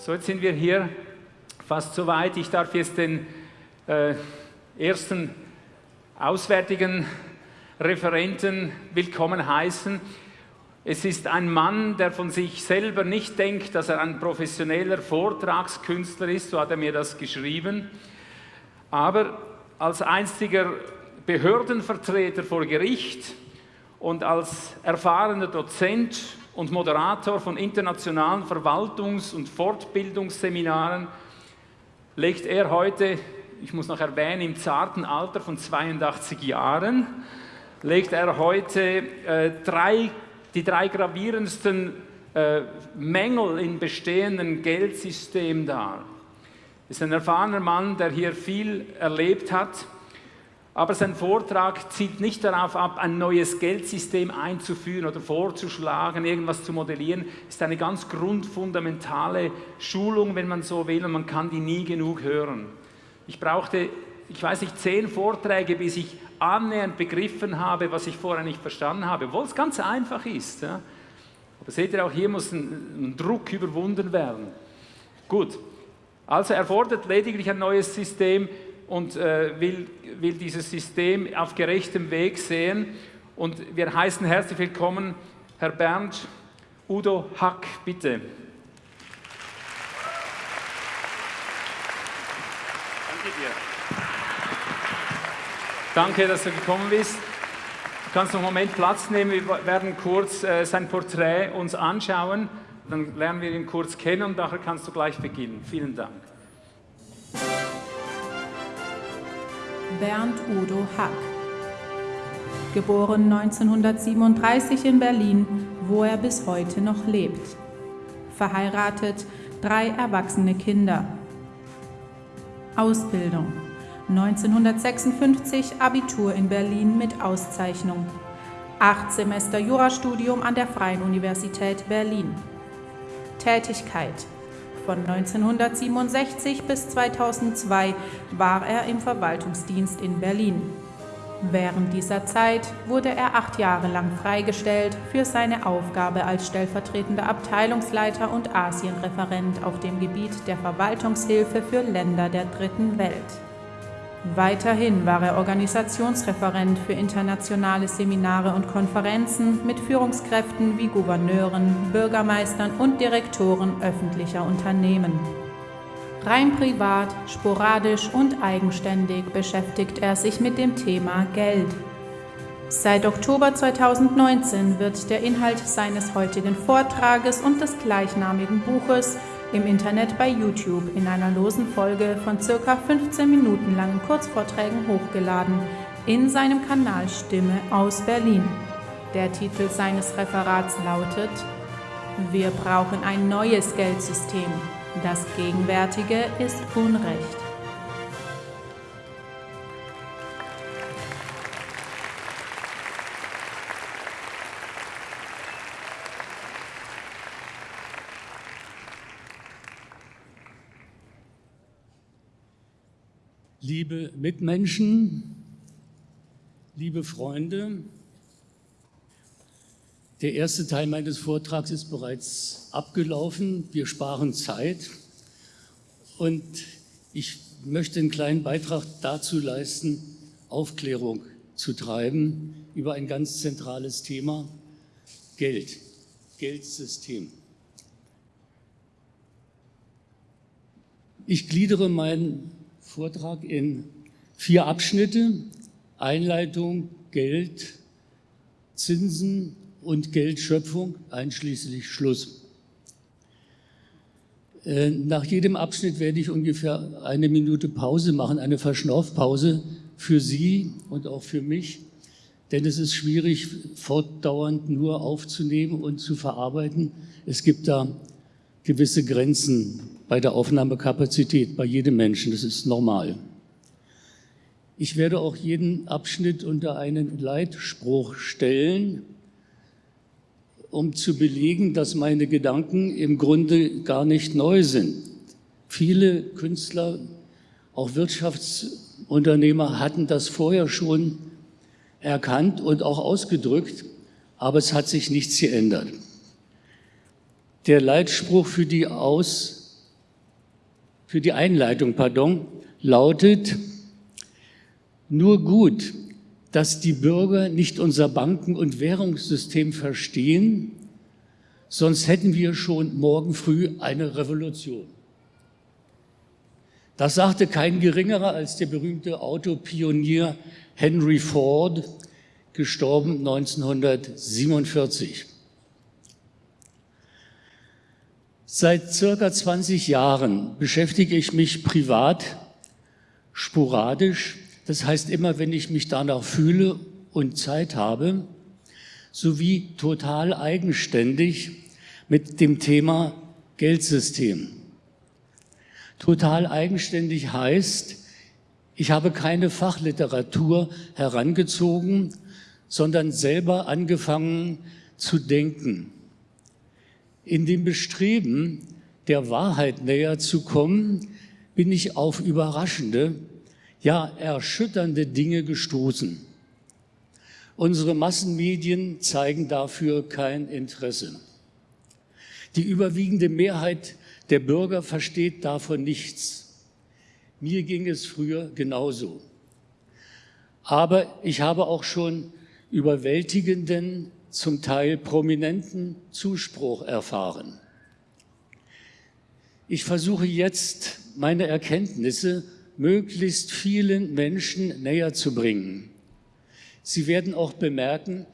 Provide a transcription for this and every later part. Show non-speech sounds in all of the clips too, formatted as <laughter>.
So, jetzt sind wir hier fast soweit. Ich darf jetzt den äh, ersten auswärtigen Referenten willkommen heißen. Es ist ein Mann, der von sich selber nicht denkt, dass er ein professioneller Vortragskünstler ist, so hat er mir das geschrieben. Aber als einziger Behördenvertreter vor Gericht und als erfahrener Dozent und Moderator von internationalen Verwaltungs- und Fortbildungsseminaren legt er heute, ich muss noch erwähnen, im zarten Alter von 82 Jahren, legt er heute äh, drei, die drei gravierendsten äh, Mängel im bestehenden Geldsystem dar. Er ist ein erfahrener Mann, der hier viel erlebt hat, aber sein Vortrag zielt nicht darauf ab, ein neues Geldsystem einzuführen oder vorzuschlagen, irgendwas zu modellieren. Es ist eine ganz grundfundamentale Schulung, wenn man so will, und man kann die nie genug hören. Ich brauchte, ich weiß nicht, zehn Vorträge, bis ich annähernd begriffen habe, was ich vorher nicht verstanden habe, obwohl es ganz einfach ist. Ja. Aber seht ihr, auch hier muss ein, ein Druck überwunden werden. Gut, also er fordert lediglich ein neues System, und äh, will, will dieses System auf gerechtem Weg sehen. Und wir heißen herzlich willkommen Herr Bernd Udo Hack, bitte. Danke dir. Danke, dass du gekommen bist. Du kannst noch einen Moment Platz nehmen. Wir werden kurz äh, sein Porträt uns anschauen. Dann lernen wir ihn kurz kennen und nachher kannst du gleich beginnen. Vielen Dank. Bernd Udo Hack. Geboren 1937 in Berlin, wo er bis heute noch lebt. Verheiratet, drei erwachsene Kinder. Ausbildung 1956 Abitur in Berlin mit Auszeichnung. Acht Semester Jurastudium an der Freien Universität Berlin. Tätigkeit von 1967 bis 2002 war er im Verwaltungsdienst in Berlin. Während dieser Zeit wurde er acht Jahre lang freigestellt für seine Aufgabe als stellvertretender Abteilungsleiter und Asienreferent auf dem Gebiet der Verwaltungshilfe für Länder der Dritten Welt. Weiterhin war er Organisationsreferent für internationale Seminare und Konferenzen mit Führungskräften wie Gouverneuren, Bürgermeistern und Direktoren öffentlicher Unternehmen. Rein privat, sporadisch und eigenständig beschäftigt er sich mit dem Thema Geld. Seit Oktober 2019 wird der Inhalt seines heutigen Vortrages und des gleichnamigen Buches im Internet bei YouTube in einer losen Folge von circa 15 Minuten langen Kurzvorträgen hochgeladen in seinem Kanal Stimme aus Berlin. Der Titel seines Referats lautet Wir brauchen ein neues Geldsystem. Das gegenwärtige ist Unrecht. Liebe Mitmenschen, liebe Freunde, der erste Teil meines Vortrags ist bereits abgelaufen. Wir sparen Zeit und ich möchte einen kleinen Beitrag dazu leisten, Aufklärung zu treiben über ein ganz zentrales Thema, Geld, Geldsystem. Ich gliedere mein Vortrag in vier Abschnitte. Einleitung, Geld, Zinsen und Geldschöpfung, einschließlich Schluss. Äh, nach jedem Abschnitt werde ich ungefähr eine Minute Pause machen, eine Verschnaufpause für Sie und auch für mich, denn es ist schwierig, fortdauernd nur aufzunehmen und zu verarbeiten. Es gibt da gewisse Grenzen bei der Aufnahmekapazität bei jedem Menschen. Das ist normal. Ich werde auch jeden Abschnitt unter einen Leitspruch stellen, um zu belegen, dass meine Gedanken im Grunde gar nicht neu sind. Viele Künstler, auch Wirtschaftsunternehmer hatten das vorher schon erkannt und auch ausgedrückt, aber es hat sich nichts geändert. Der Leitspruch für die Aus für die Einleitung, pardon, lautet, nur gut, dass die Bürger nicht unser Banken- und Währungssystem verstehen, sonst hätten wir schon morgen früh eine Revolution. Das sagte kein geringerer als der berühmte Autopionier Henry Ford, gestorben 1947. Seit circa 20 Jahren beschäftige ich mich privat sporadisch, das heißt immer, wenn ich mich danach fühle und Zeit habe, sowie total eigenständig mit dem Thema Geldsystem. Total eigenständig heißt, ich habe keine Fachliteratur herangezogen, sondern selber angefangen zu denken. In dem Bestreben, der Wahrheit näher zu kommen, bin ich auf überraschende, ja erschütternde Dinge gestoßen. Unsere Massenmedien zeigen dafür kein Interesse. Die überwiegende Mehrheit der Bürger versteht davon nichts. Mir ging es früher genauso. Aber ich habe auch schon überwältigenden, zum Teil prominenten Zuspruch erfahren. Ich versuche jetzt, meine Erkenntnisse möglichst vielen Menschen näher zu bringen. Sie werden auch bemerken,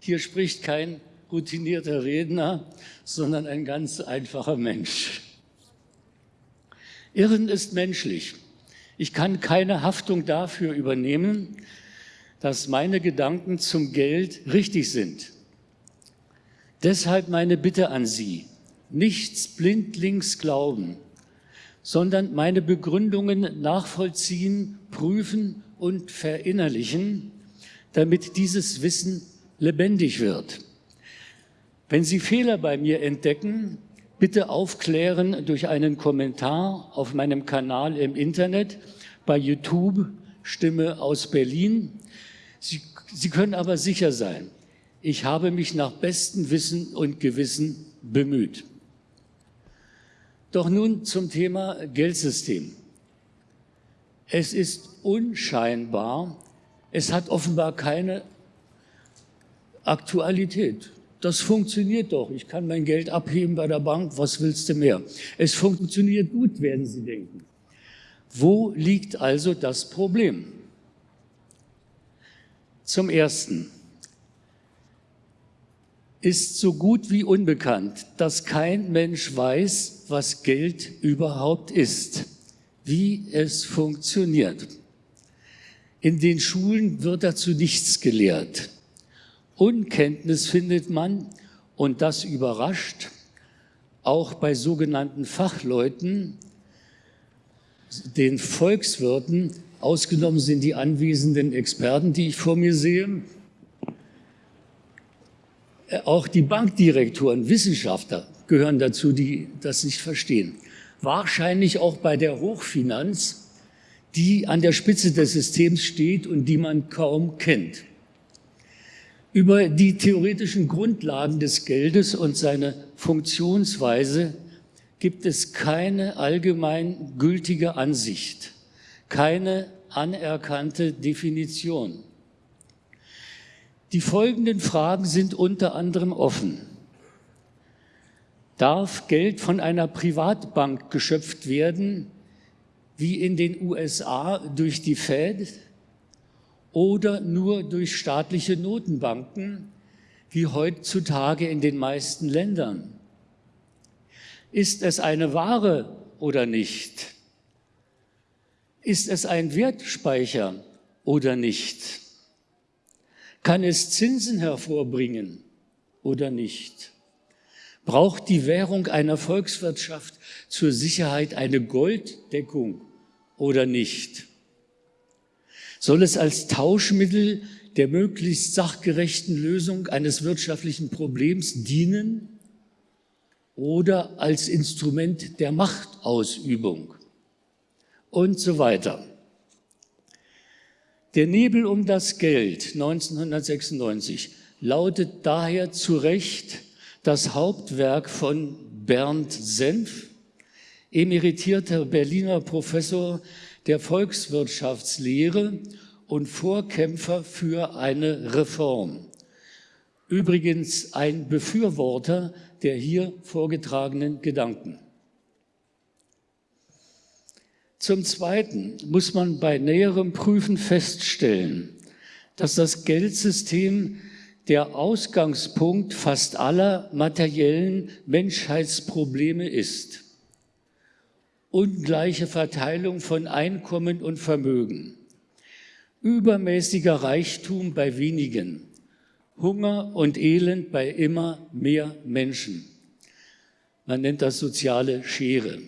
hier spricht kein routinierter Redner, sondern ein ganz einfacher Mensch. Irren ist menschlich. Ich kann keine Haftung dafür übernehmen, dass meine Gedanken zum Geld richtig sind. Deshalb meine Bitte an Sie, nichts blindlings glauben, sondern meine Begründungen nachvollziehen, prüfen und verinnerlichen, damit dieses Wissen lebendig wird. Wenn Sie Fehler bei mir entdecken, bitte aufklären durch einen Kommentar auf meinem Kanal im Internet, bei YouTube, Stimme aus Berlin. Sie, Sie können aber sicher sein, ich habe mich nach bestem Wissen und Gewissen bemüht. Doch nun zum Thema Geldsystem. Es ist unscheinbar, es hat offenbar keine Aktualität. Das funktioniert doch. Ich kann mein Geld abheben bei der Bank. Was willst du mehr? Es funktioniert gut, werden Sie denken. Wo liegt also das Problem? Zum Ersten ist so gut wie unbekannt, dass kein Mensch weiß, was Geld überhaupt ist, wie es funktioniert. In den Schulen wird dazu nichts gelehrt. Unkenntnis findet man, und das überrascht, auch bei sogenannten Fachleuten, den Volkswirten, ausgenommen sind die anwesenden Experten, die ich vor mir sehe, auch die Bankdirektoren, Wissenschaftler gehören dazu, die das nicht verstehen. Wahrscheinlich auch bei der Hochfinanz, die an der Spitze des Systems steht und die man kaum kennt. Über die theoretischen Grundlagen des Geldes und seine Funktionsweise gibt es keine allgemein gültige Ansicht, keine anerkannte Definition. Die folgenden Fragen sind unter anderem offen. Darf Geld von einer Privatbank geschöpft werden, wie in den USA durch die Fed? oder nur durch staatliche Notenbanken, wie heutzutage in den meisten Ländern? Ist es eine Ware oder nicht? Ist es ein Wertspeicher oder nicht? Kann es Zinsen hervorbringen oder nicht? Braucht die Währung einer Volkswirtschaft zur Sicherheit eine Golddeckung oder nicht? soll es als Tauschmittel der möglichst sachgerechten Lösung eines wirtschaftlichen Problems dienen oder als Instrument der Machtausübung und so weiter. Der Nebel um das Geld 1996 lautet daher zu Recht das Hauptwerk von Bernd Senf, emeritierter Berliner Professor der Volkswirtschaftslehre und Vorkämpfer für eine Reform. Übrigens ein Befürworter der hier vorgetragenen Gedanken. Zum Zweiten muss man bei näherem Prüfen feststellen, dass das Geldsystem der Ausgangspunkt fast aller materiellen Menschheitsprobleme ist. Ungleiche Verteilung von Einkommen und Vermögen, übermäßiger Reichtum bei wenigen, Hunger und Elend bei immer mehr Menschen. Man nennt das soziale Schere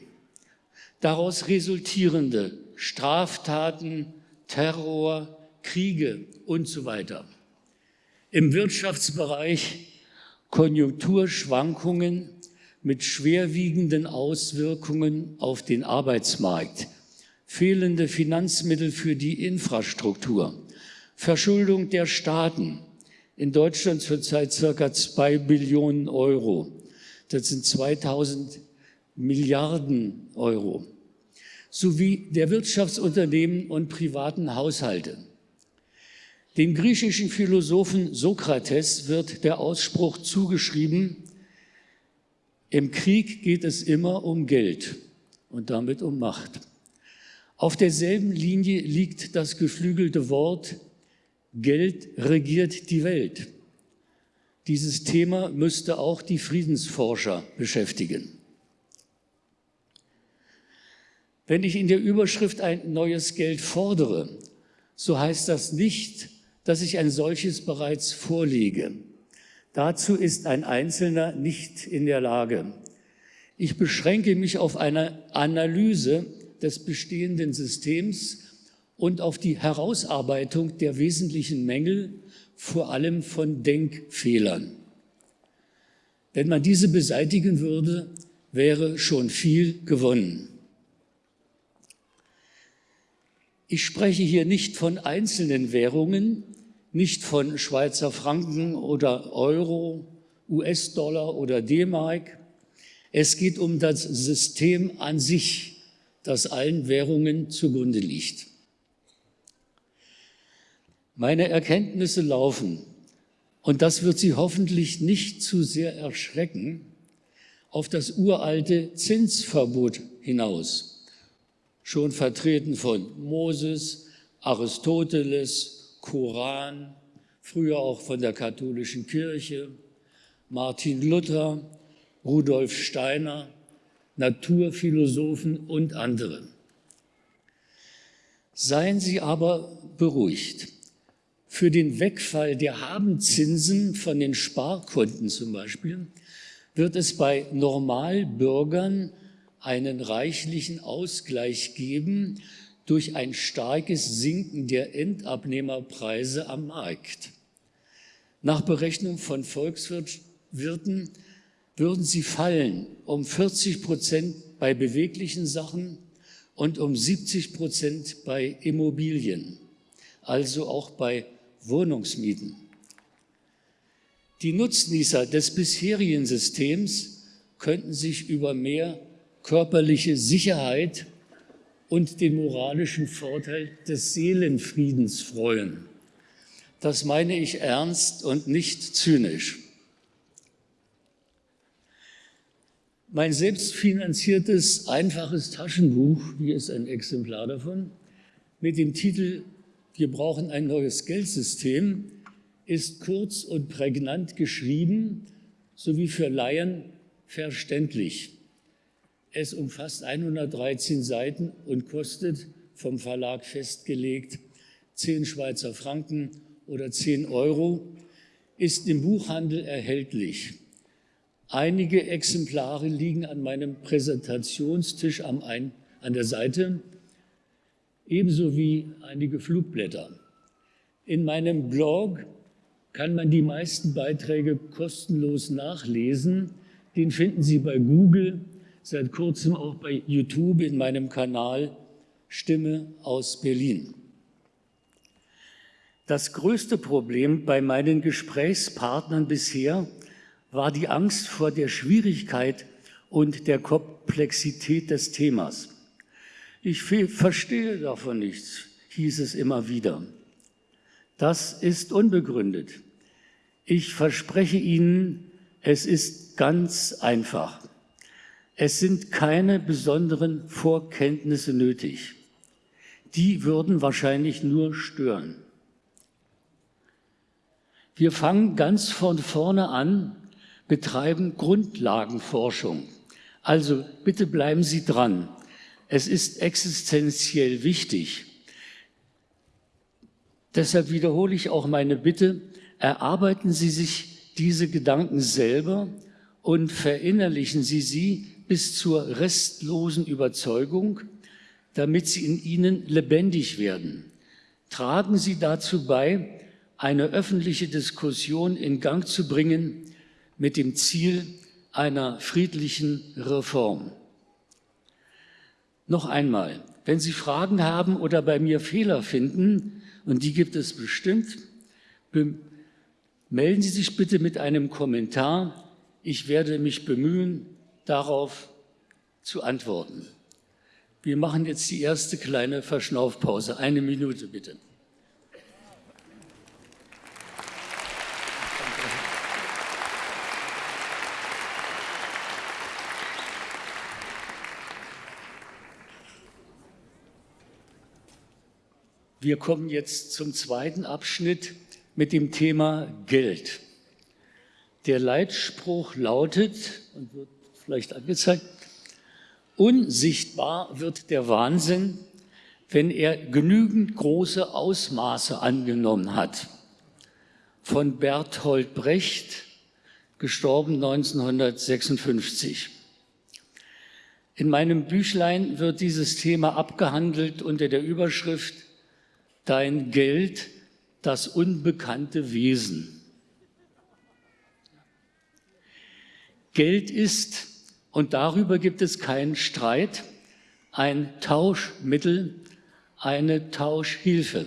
daraus resultierende Straftaten, Terror, Kriege und so weiter. Im Wirtschaftsbereich Konjunkturschwankungen mit schwerwiegenden Auswirkungen auf den Arbeitsmarkt, fehlende Finanzmittel für die Infrastruktur, Verschuldung der Staaten, in Deutschland zurzeit circa zwei Billionen Euro. Das sind 2000 Milliarden Euro sowie der Wirtschaftsunternehmen und privaten Haushalte. Dem griechischen Philosophen Sokrates wird der Ausspruch zugeschrieben, im Krieg geht es immer um Geld und damit um Macht. Auf derselben Linie liegt das geflügelte Wort, Geld regiert die Welt. Dieses Thema müsste auch die Friedensforscher beschäftigen. Wenn ich in der Überschrift ein neues Geld fordere, so heißt das nicht, dass ich ein solches bereits vorlege. Dazu ist ein Einzelner nicht in der Lage. Ich beschränke mich auf eine Analyse des bestehenden Systems und auf die Herausarbeitung der wesentlichen Mängel, vor allem von Denkfehlern. Wenn man diese beseitigen würde, wäre schon viel gewonnen. Ich spreche hier nicht von einzelnen Währungen, nicht von Schweizer Franken oder Euro, US-Dollar oder D-Mark. Es geht um das System an sich, das allen Währungen zugrunde liegt. Meine Erkenntnisse laufen, und das wird Sie hoffentlich nicht zu sehr erschrecken, auf das uralte Zinsverbot hinaus schon vertreten von Moses, Aristoteles, Koran, früher auch von der katholischen Kirche, Martin Luther, Rudolf Steiner, Naturphilosophen und andere. Seien Sie aber beruhigt. Für den Wegfall der Habenzinsen von den Sparkonten zum Beispiel wird es bei Normalbürgern einen reichlichen Ausgleich geben durch ein starkes Sinken der Endabnehmerpreise am Markt. Nach Berechnung von Volkswirten würden sie fallen um 40 Prozent bei beweglichen Sachen und um 70 Prozent bei Immobilien, also auch bei Wohnungsmieten. Die Nutznießer des bisherigen Systems könnten sich über mehr körperliche Sicherheit und den moralischen Vorteil des Seelenfriedens freuen. Das meine ich ernst und nicht zynisch. Mein selbstfinanziertes, einfaches Taschenbuch, hier ist ein Exemplar davon, mit dem Titel Wir brauchen ein neues Geldsystem, ist kurz und prägnant geschrieben sowie für Laien verständlich. Es umfasst 113 Seiten und kostet vom Verlag festgelegt 10 Schweizer Franken oder 10 Euro, ist im Buchhandel erhältlich. Einige Exemplare liegen an meinem Präsentationstisch am ein, an der Seite, ebenso wie einige Flugblätter. In meinem Blog kann man die meisten Beiträge kostenlos nachlesen. Den finden Sie bei Google seit kurzem auch bei YouTube in meinem Kanal Stimme aus Berlin. Das größte Problem bei meinen Gesprächspartnern bisher war die Angst vor der Schwierigkeit und der Komplexität des Themas. Ich verstehe davon nichts, hieß es immer wieder. Das ist unbegründet. Ich verspreche Ihnen, es ist ganz einfach. Es sind keine besonderen Vorkenntnisse nötig. Die würden wahrscheinlich nur stören. Wir fangen ganz von vorne an, betreiben Grundlagenforschung. Also bitte bleiben Sie dran. Es ist existenziell wichtig. Deshalb wiederhole ich auch meine Bitte, erarbeiten Sie sich diese Gedanken selber und verinnerlichen Sie sie bis zur restlosen Überzeugung, damit sie in Ihnen lebendig werden. Tragen Sie dazu bei, eine öffentliche Diskussion in Gang zu bringen mit dem Ziel einer friedlichen Reform. Noch einmal, wenn Sie Fragen haben oder bei mir Fehler finden, und die gibt es bestimmt, melden Sie sich bitte mit einem Kommentar. Ich werde mich bemühen, darauf zu antworten. Wir machen jetzt die erste kleine Verschnaufpause. Eine Minute bitte. Wir kommen jetzt zum zweiten Abschnitt mit dem Thema Geld. Der Leitspruch lautet, und wird vielleicht angezeigt, unsichtbar wird der Wahnsinn, wenn er genügend große Ausmaße angenommen hat. Von Berthold Brecht, gestorben 1956. In meinem Büchlein wird dieses Thema abgehandelt unter der Überschrift dein Geld das unbekannte Wesen. Geld ist, und darüber gibt es keinen Streit, ein Tauschmittel, eine Tauschhilfe.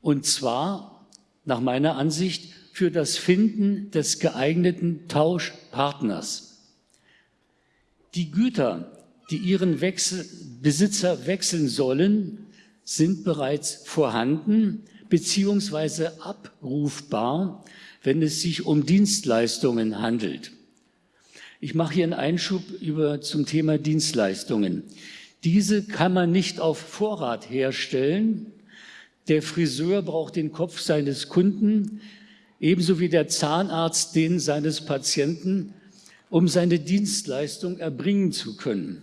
Und zwar, nach meiner Ansicht, für das Finden des geeigneten Tauschpartners. Die Güter, die ihren Wechsel, Besitzer wechseln sollen, sind bereits vorhanden beziehungsweise abrufbar, wenn es sich um Dienstleistungen handelt. Ich mache hier einen Einschub über, zum Thema Dienstleistungen. Diese kann man nicht auf Vorrat herstellen. Der Friseur braucht den Kopf seines Kunden, ebenso wie der Zahnarzt den seines Patienten, um seine Dienstleistung erbringen zu können.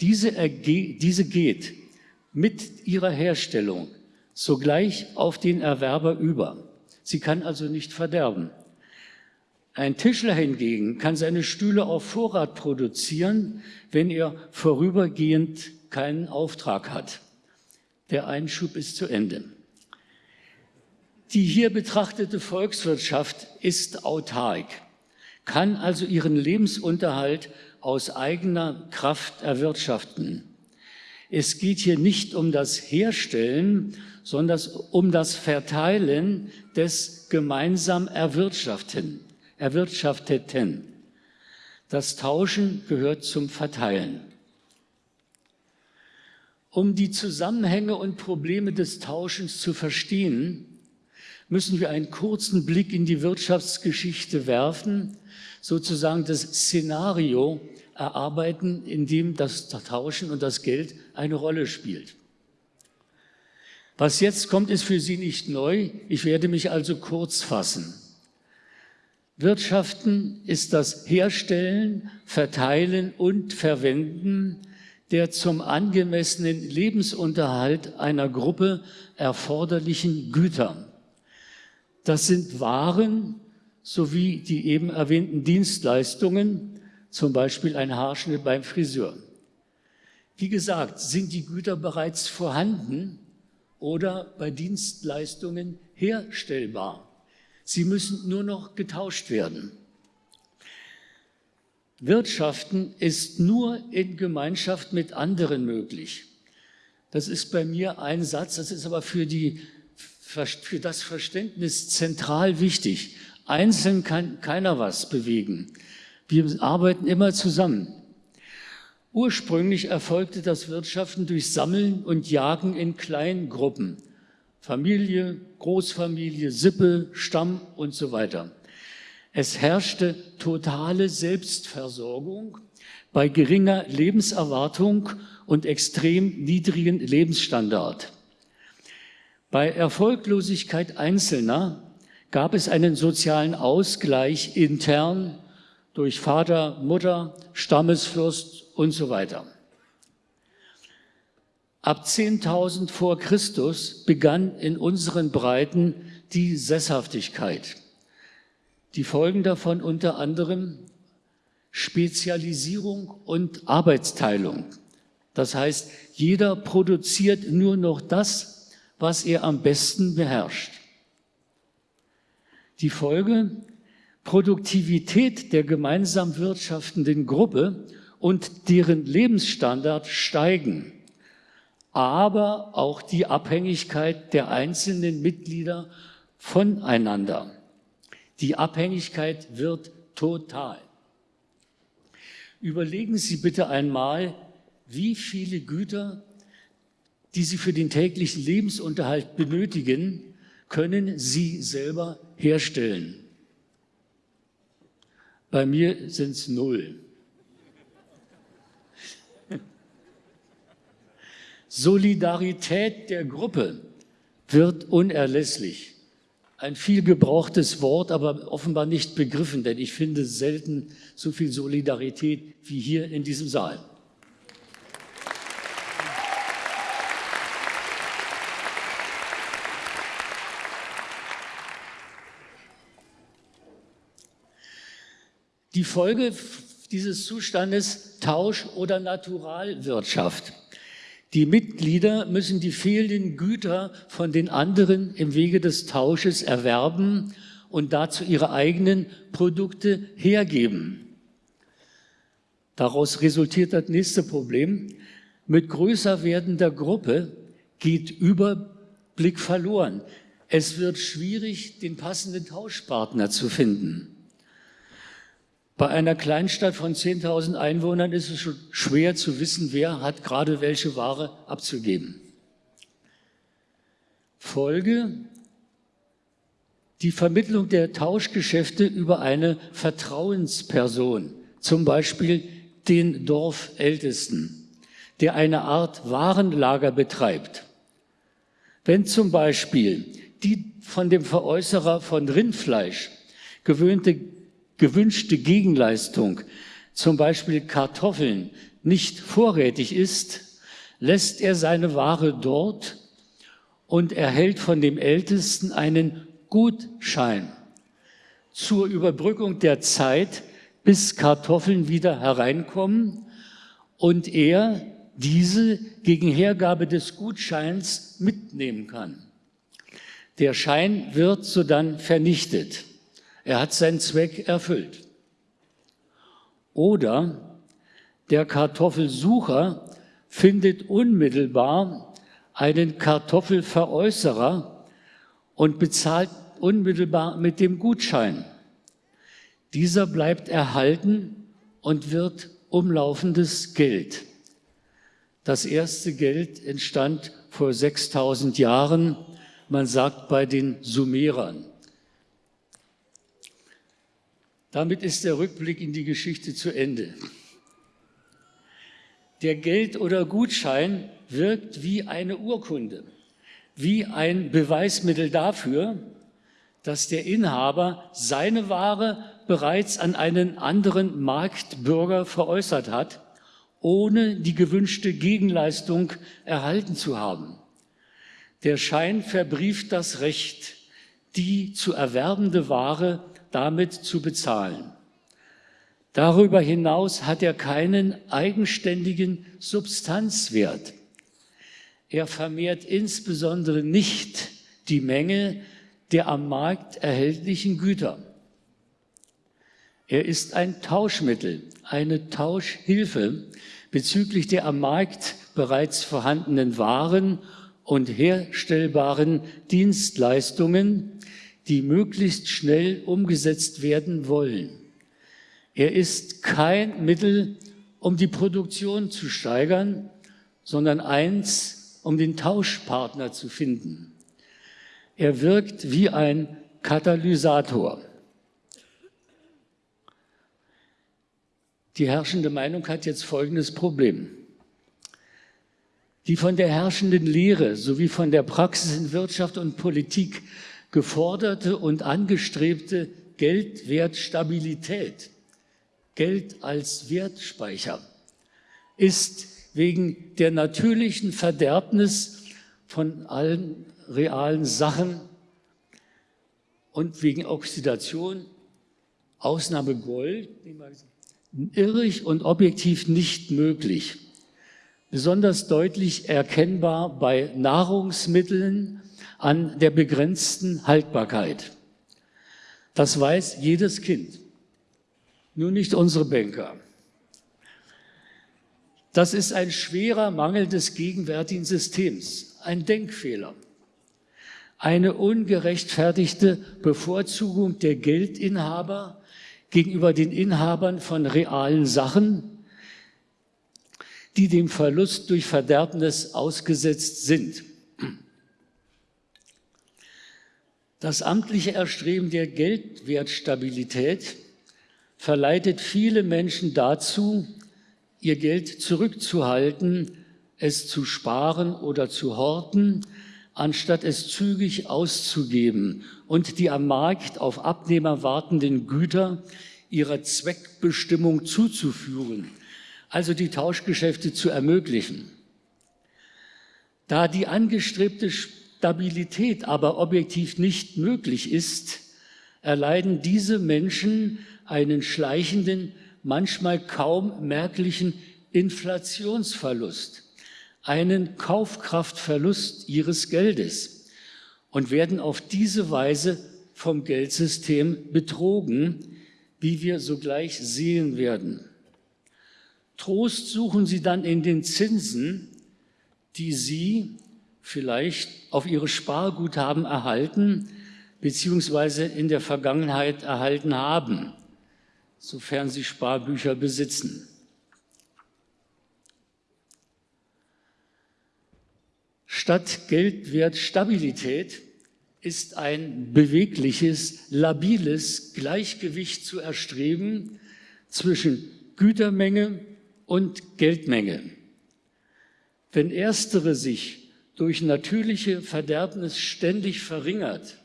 Diese, diese geht mit ihrer Herstellung sogleich auf den Erwerber über. Sie kann also nicht verderben. Ein Tischler hingegen kann seine Stühle auf Vorrat produzieren, wenn er vorübergehend keinen Auftrag hat. Der Einschub ist zu Ende. Die hier betrachtete Volkswirtschaft ist autark, kann also ihren Lebensunterhalt aus eigener Kraft erwirtschaften. Es geht hier nicht um das Herstellen, sondern um das Verteilen des gemeinsam Erwirtschafteten. Erwirtschafteten. Das Tauschen gehört zum Verteilen. Um die Zusammenhänge und Probleme des Tauschens zu verstehen, müssen wir einen kurzen Blick in die Wirtschaftsgeschichte werfen, sozusagen das Szenario erarbeiten, in dem das Tauschen und das Geld eine Rolle spielt. Was jetzt kommt, ist für Sie nicht neu. Ich werde mich also kurz fassen. Wirtschaften ist das Herstellen, Verteilen und Verwenden der zum angemessenen Lebensunterhalt einer Gruppe erforderlichen Güter. Das sind Waren sowie die eben erwähnten Dienstleistungen, zum Beispiel ein Haarschnitt beim Friseur. Wie gesagt, sind die Güter bereits vorhanden oder bei Dienstleistungen herstellbar. Sie müssen nur noch getauscht werden. Wirtschaften ist nur in Gemeinschaft mit anderen möglich. Das ist bei mir ein Satz, das ist aber für, die, für das Verständnis zentral wichtig. Einzeln kann keiner was bewegen. Wir arbeiten immer zusammen. Ursprünglich erfolgte das Wirtschaften durch Sammeln und Jagen in Kleingruppen. Familie, Großfamilie, Sippe, Stamm und so weiter. Es herrschte totale Selbstversorgung bei geringer Lebenserwartung und extrem niedrigen Lebensstandard. Bei Erfolglosigkeit Einzelner gab es einen sozialen Ausgleich intern durch Vater, Mutter, Stammesfürst und so weiter. Ab 10.000 vor Christus begann in unseren Breiten die Sesshaftigkeit. Die Folgen davon unter anderem Spezialisierung und Arbeitsteilung. Das heißt, jeder produziert nur noch das, was er am besten beherrscht. Die Folge, Produktivität der gemeinsam wirtschaftenden Gruppe und deren Lebensstandard steigen, aber auch die Abhängigkeit der einzelnen Mitglieder voneinander. Die Abhängigkeit wird total. Überlegen Sie bitte einmal, wie viele Güter, die Sie für den täglichen Lebensunterhalt benötigen, können Sie selber herstellen. Bei mir sind es null. Solidarität der Gruppe wird unerlässlich ein viel gebrauchtes Wort, aber offenbar nicht begriffen, denn ich finde selten so viel Solidarität wie hier in diesem Saal. Die Folge dieses Zustandes Tausch- oder Naturalwirtschaft. Die Mitglieder müssen die fehlenden Güter von den anderen im Wege des Tausches erwerben und dazu ihre eigenen Produkte hergeben. Daraus resultiert das nächste Problem. Mit größer werdender Gruppe geht Überblick verloren. Es wird schwierig, den passenden Tauschpartner zu finden. Bei einer Kleinstadt von 10.000 Einwohnern ist es schon schwer zu wissen, wer hat gerade welche Ware abzugeben. Folge, die Vermittlung der Tauschgeschäfte über eine Vertrauensperson, zum Beispiel den Dorfältesten, der eine Art Warenlager betreibt. Wenn zum Beispiel die von dem Veräußerer von Rindfleisch gewöhnte gewünschte Gegenleistung, zum Beispiel Kartoffeln, nicht vorrätig ist, lässt er seine Ware dort und erhält von dem Ältesten einen Gutschein zur Überbrückung der Zeit, bis Kartoffeln wieder hereinkommen und er diese gegen Hergabe des Gutscheins mitnehmen kann. Der Schein wird sodann vernichtet. Er hat seinen Zweck erfüllt. Oder der Kartoffelsucher findet unmittelbar einen Kartoffelveräußerer und bezahlt unmittelbar mit dem Gutschein. Dieser bleibt erhalten und wird umlaufendes Geld. Das erste Geld entstand vor 6000 Jahren, man sagt bei den Sumerern. Damit ist der Rückblick in die Geschichte zu Ende. Der Geld- oder Gutschein wirkt wie eine Urkunde, wie ein Beweismittel dafür, dass der Inhaber seine Ware bereits an einen anderen Marktbürger veräußert hat, ohne die gewünschte Gegenleistung erhalten zu haben. Der Schein verbrieft das Recht, die zu erwerbende Ware damit zu bezahlen. Darüber hinaus hat er keinen eigenständigen Substanzwert. Er vermehrt insbesondere nicht die Menge der am Markt erhältlichen Güter. Er ist ein Tauschmittel, eine Tauschhilfe bezüglich der am Markt bereits vorhandenen Waren und herstellbaren Dienstleistungen, die möglichst schnell umgesetzt werden wollen. Er ist kein Mittel, um die Produktion zu steigern, sondern eins, um den Tauschpartner zu finden. Er wirkt wie ein Katalysator. Die herrschende Meinung hat jetzt folgendes Problem. Die von der herrschenden Lehre sowie von der Praxis in Wirtschaft und Politik geforderte und angestrebte Geldwertstabilität, Geld als Wertspeicher, ist wegen der natürlichen Verderbnis von allen realen Sachen und wegen Oxidation, Ausnahme Gold, irrig und objektiv nicht möglich. Besonders deutlich erkennbar bei Nahrungsmitteln an der begrenzten Haltbarkeit. Das weiß jedes Kind, nur nicht unsere Banker. Das ist ein schwerer Mangel des gegenwärtigen Systems, ein Denkfehler, eine ungerechtfertigte Bevorzugung der Geldinhaber gegenüber den Inhabern von realen Sachen, die dem Verlust durch Verderbnis ausgesetzt sind. Das amtliche Erstreben der Geldwertstabilität verleitet viele Menschen dazu, ihr Geld zurückzuhalten, es zu sparen oder zu horten, anstatt es zügig auszugeben und die am Markt auf Abnehmer wartenden Güter ihrer Zweckbestimmung zuzuführen, also die Tauschgeschäfte zu ermöglichen. Da die angestrebte Stabilität aber objektiv nicht möglich ist, erleiden diese Menschen einen schleichenden, manchmal kaum merklichen Inflationsverlust, einen Kaufkraftverlust ihres Geldes und werden auf diese Weise vom Geldsystem betrogen, wie wir sogleich sehen werden. Trost suchen sie dann in den Zinsen, die sie vielleicht auf ihre Sparguthaben erhalten, beziehungsweise in der Vergangenheit erhalten haben, sofern sie Sparbücher besitzen. Statt Geldwertstabilität ist ein bewegliches, labiles Gleichgewicht zu erstreben zwischen Gütermenge und Geldmenge. Wenn erstere sich durch natürliche Verderbnis ständig verringert,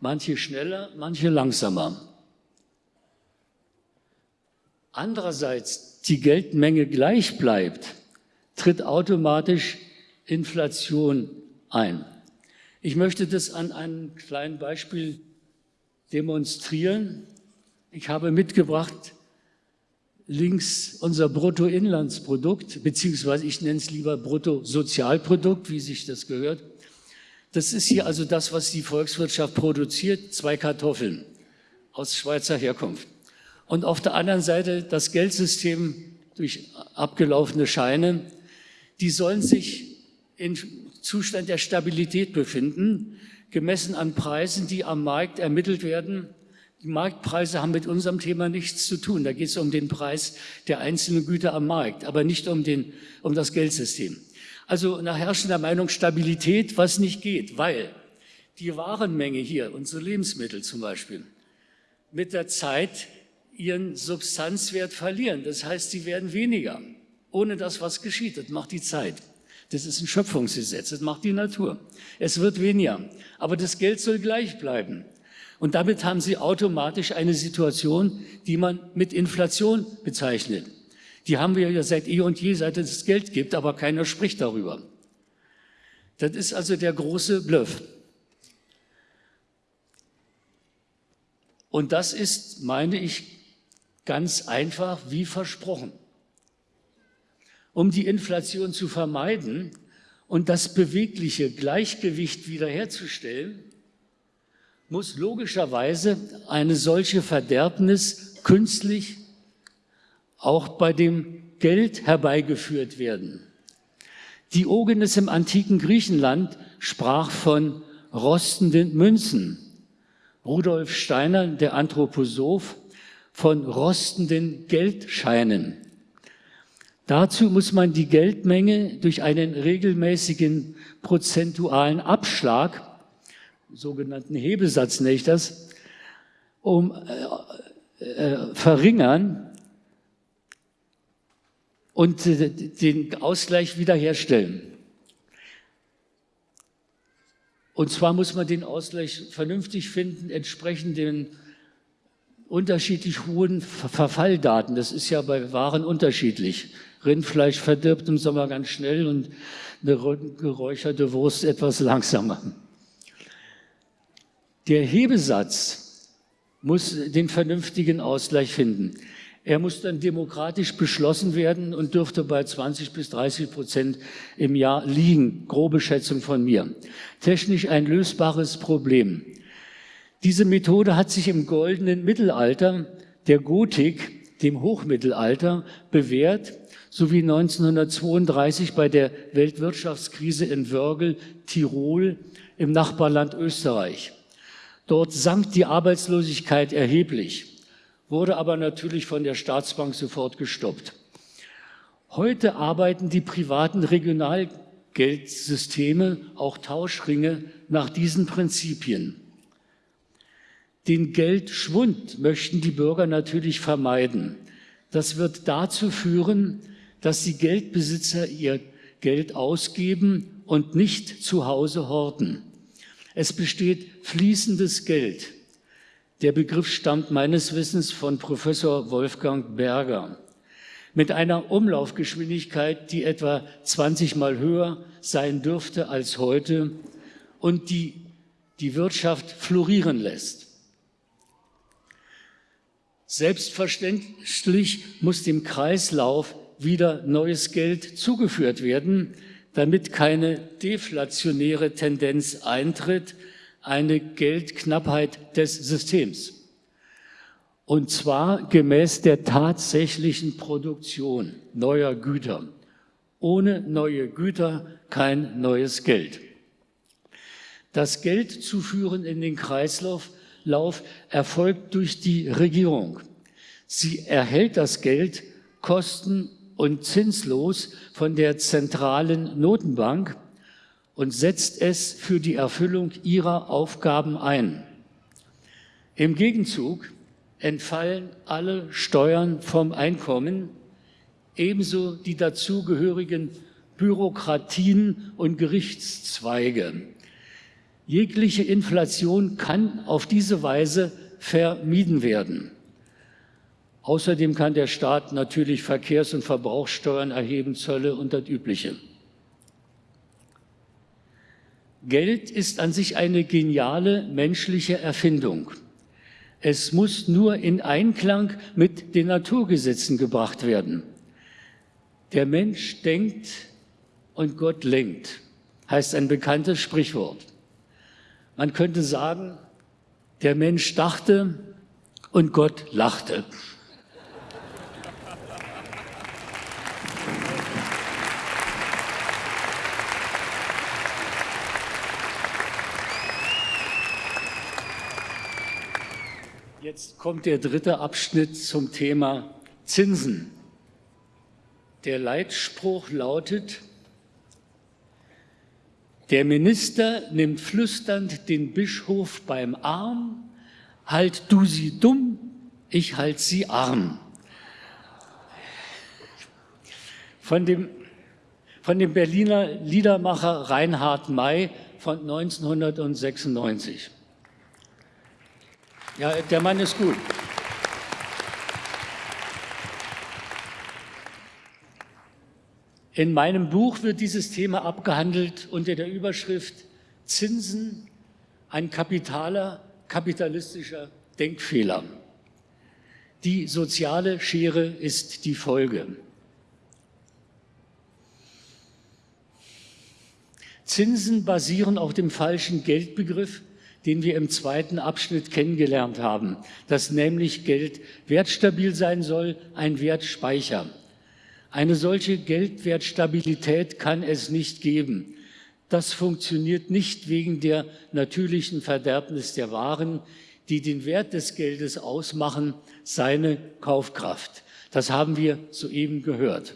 manche schneller, manche langsamer. Andererseits die Geldmenge gleich bleibt, tritt automatisch Inflation ein. Ich möchte das an einem kleinen Beispiel demonstrieren. Ich habe mitgebracht links unser Bruttoinlandsprodukt, beziehungsweise ich nenne es lieber Bruttosozialprodukt, wie sich das gehört. Das ist hier also das, was die Volkswirtschaft produziert, zwei Kartoffeln aus Schweizer Herkunft. Und auf der anderen Seite das Geldsystem durch abgelaufene Scheine, die sollen sich in Zustand der Stabilität befinden, gemessen an Preisen, die am Markt ermittelt werden die Marktpreise haben mit unserem Thema nichts zu tun. Da geht es um den Preis der einzelnen Güter am Markt, aber nicht um, den, um das Geldsystem. Also nach herrschender Meinung Stabilität, was nicht geht, weil die Warenmenge hier, unsere Lebensmittel zum Beispiel, mit der Zeit ihren Substanzwert verlieren. Das heißt, sie werden weniger. Ohne das, was geschieht, das macht die Zeit. Das ist ein Schöpfungsgesetz, das macht die Natur. Es wird weniger, aber das Geld soll gleich bleiben. Und damit haben Sie automatisch eine Situation, die man mit Inflation bezeichnet. Die haben wir ja seit eh und je, seit es Geld gibt, aber keiner spricht darüber. Das ist also der große Bluff. Und das ist, meine ich, ganz einfach wie versprochen. Um die Inflation zu vermeiden und das bewegliche Gleichgewicht wiederherzustellen, muss logischerweise eine solche Verderbnis künstlich auch bei dem Geld herbeigeführt werden. Diogenes im antiken Griechenland sprach von rostenden Münzen. Rudolf Steiner, der Anthroposoph, von rostenden Geldscheinen. Dazu muss man die Geldmenge durch einen regelmäßigen prozentualen Abschlag, sogenannten das, um äh, äh, verringern und äh, den Ausgleich wiederherstellen. Und zwar muss man den Ausgleich vernünftig finden, entsprechend den unterschiedlich hohen Verfalldaten. Das ist ja bei Waren unterschiedlich. Rindfleisch verdirbt im Sommer ganz schnell und eine geräucherte Wurst etwas langsamer. Der Hebesatz muss den vernünftigen Ausgleich finden. Er muss dann demokratisch beschlossen werden und dürfte bei 20 bis 30 Prozent im Jahr liegen. Grobe Schätzung von mir. Technisch ein lösbares Problem. Diese Methode hat sich im goldenen Mittelalter der Gotik, dem Hochmittelalter, bewährt, sowie 1932 bei der Weltwirtschaftskrise in Wörgl, Tirol im Nachbarland Österreich. Dort sank die Arbeitslosigkeit erheblich wurde aber natürlich von der Staatsbank sofort gestoppt. Heute arbeiten die privaten Regionalgeldsysteme, auch Tauschringe, nach diesen Prinzipien. Den Geldschwund möchten die Bürger natürlich vermeiden. Das wird dazu führen, dass die Geldbesitzer ihr Geld ausgeben und nicht zu Hause horten. Es besteht fließendes Geld. Der Begriff stammt meines Wissens von Professor Wolfgang Berger. Mit einer Umlaufgeschwindigkeit, die etwa 20 Mal höher sein dürfte als heute und die die Wirtschaft florieren lässt. Selbstverständlich muss dem Kreislauf wieder neues Geld zugeführt werden, damit keine deflationäre Tendenz eintritt, eine Geldknappheit des Systems. Und zwar gemäß der tatsächlichen Produktion neuer Güter. Ohne neue Güter kein neues Geld. Das Geld zuführen in den Kreislauf Lauf erfolgt durch die Regierung. Sie erhält das Geld kosten- und zinslos von der zentralen Notenbank und setzt es für die Erfüllung ihrer Aufgaben ein. Im Gegenzug entfallen alle Steuern vom Einkommen, ebenso die dazugehörigen Bürokratien und Gerichtszweige. Jegliche Inflation kann auf diese Weise vermieden werden. Außerdem kann der Staat natürlich Verkehrs- und Verbrauchssteuern erheben, Zölle und das Übliche. Geld ist an sich eine geniale menschliche Erfindung. Es muss nur in Einklang mit den Naturgesetzen gebracht werden. Der Mensch denkt und Gott lenkt, heißt ein bekanntes Sprichwort. Man könnte sagen, der Mensch dachte und Gott lachte. Jetzt kommt der dritte Abschnitt zum Thema Zinsen. Der Leitspruch lautet, der Minister nimmt flüsternd den Bischof beim Arm, halt du sie dumm, ich halt sie arm. Von dem, von dem Berliner Liedermacher Reinhard May von 1996. Ja, der Mann ist gut. In meinem Buch wird dieses Thema abgehandelt unter der Überschrift Zinsen, ein kapitaler, kapitalistischer Denkfehler. Die soziale Schere ist die Folge. Zinsen basieren auf dem falschen Geldbegriff, den wir im zweiten Abschnitt kennengelernt haben, dass nämlich Geld wertstabil sein soll, ein Wertspeicher. Eine solche Geldwertstabilität kann es nicht geben. Das funktioniert nicht wegen der natürlichen Verderbnis der Waren, die den Wert des Geldes ausmachen, seine Kaufkraft. Das haben wir soeben gehört.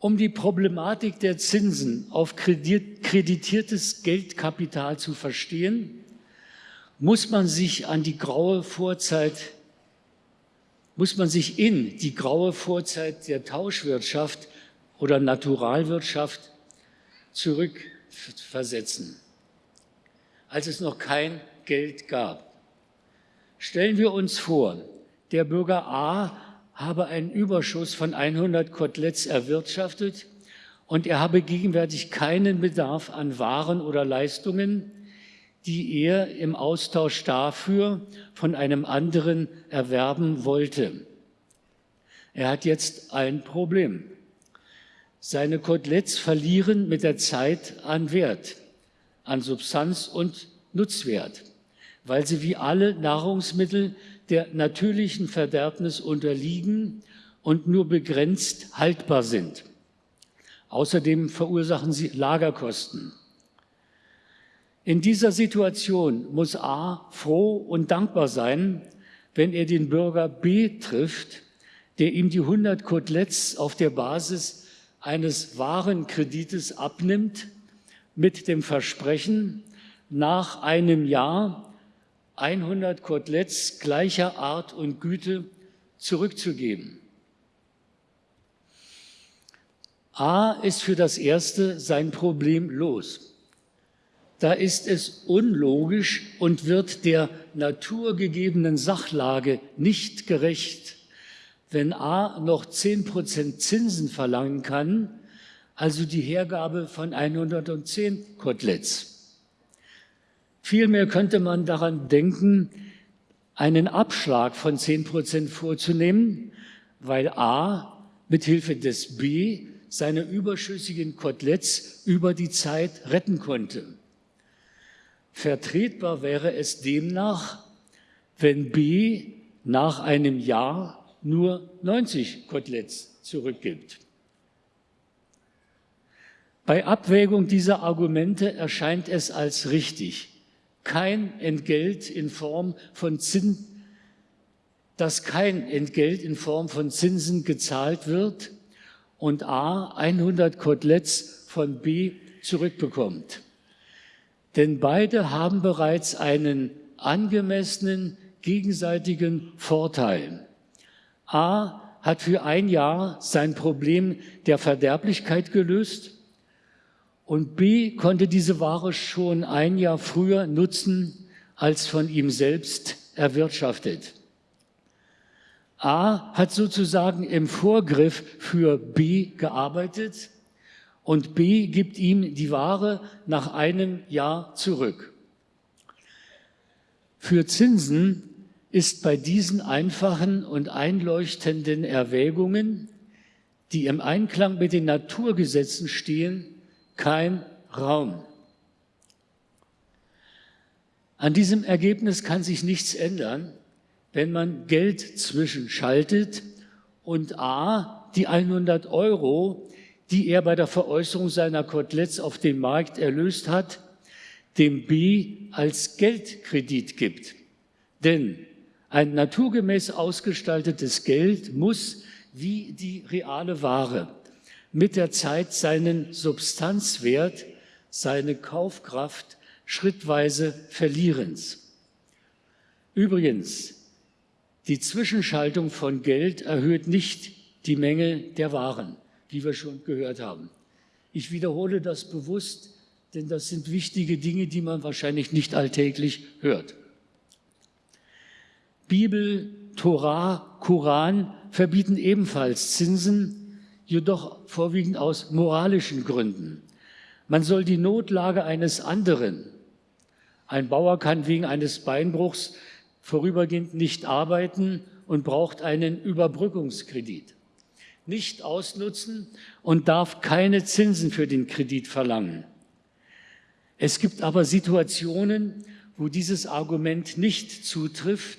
Um die Problematik der Zinsen auf kreditiertes Geldkapital zu verstehen, muss man sich an die graue Vorzeit, muss man sich in die graue Vorzeit der Tauschwirtschaft oder Naturalwirtschaft zurückversetzen, als es noch kein Geld gab. Stellen wir uns vor, der Bürger A habe einen Überschuss von 100 Koteletts erwirtschaftet und er habe gegenwärtig keinen Bedarf an Waren oder Leistungen, die er im Austausch dafür von einem anderen erwerben wollte. Er hat jetzt ein Problem. Seine Koteletts verlieren mit der Zeit an Wert, an Substanz und Nutzwert, weil sie wie alle Nahrungsmittel der natürlichen Verderbnis unterliegen und nur begrenzt haltbar sind. Außerdem verursachen sie Lagerkosten. In dieser Situation muss A froh und dankbar sein, wenn er den Bürger B trifft, der ihm die 100 Koteletts auf der Basis eines Warenkredites abnimmt, mit dem Versprechen, nach einem Jahr 100 Koteletts gleicher Art und Güte zurückzugeben. A ist für das Erste sein Problem los. Da ist es unlogisch und wird der naturgegebenen Sachlage nicht gerecht, wenn A noch 10 Prozent Zinsen verlangen kann, also die Hergabe von 110 Koteletts. Vielmehr könnte man daran denken, einen Abschlag von 10 Prozent vorzunehmen, weil A mit Hilfe des B seine überschüssigen Koteletts über die Zeit retten konnte. Vertretbar wäre es demnach, wenn B nach einem Jahr nur 90 Koteletts zurückgibt. Bei Abwägung dieser Argumente erscheint es als richtig, kein Entgelt in Form von Zins, dass kein Entgelt in Form von Zinsen gezahlt wird und A 100 Koteletts von B zurückbekommt. Denn beide haben bereits einen angemessenen gegenseitigen Vorteil. A hat für ein Jahr sein Problem der Verderblichkeit gelöst und B konnte diese Ware schon ein Jahr früher nutzen als von ihm selbst erwirtschaftet. A hat sozusagen im Vorgriff für B gearbeitet und B gibt ihm die Ware nach einem Jahr zurück. Für Zinsen ist bei diesen einfachen und einleuchtenden Erwägungen, die im Einklang mit den Naturgesetzen stehen, kein Raum. An diesem Ergebnis kann sich nichts ändern, wenn man Geld zwischenschaltet und A, die 100 Euro, die er bei der Veräußerung seiner Koteletts auf dem Markt erlöst hat, dem B als Geldkredit gibt. Denn ein naturgemäß ausgestaltetes Geld muss wie die reale Ware mit der Zeit seinen Substanzwert, seine Kaufkraft schrittweise verlierens. Übrigens, die Zwischenschaltung von Geld erhöht nicht die Menge der Waren, wie wir schon gehört haben. Ich wiederhole das bewusst, denn das sind wichtige Dinge, die man wahrscheinlich nicht alltäglich hört. Bibel, Torah, Koran verbieten ebenfalls Zinsen jedoch vorwiegend aus moralischen Gründen. Man soll die Notlage eines anderen, ein Bauer kann wegen eines Beinbruchs vorübergehend nicht arbeiten und braucht einen Überbrückungskredit, nicht ausnutzen und darf keine Zinsen für den Kredit verlangen. Es gibt aber Situationen, wo dieses Argument nicht zutrifft,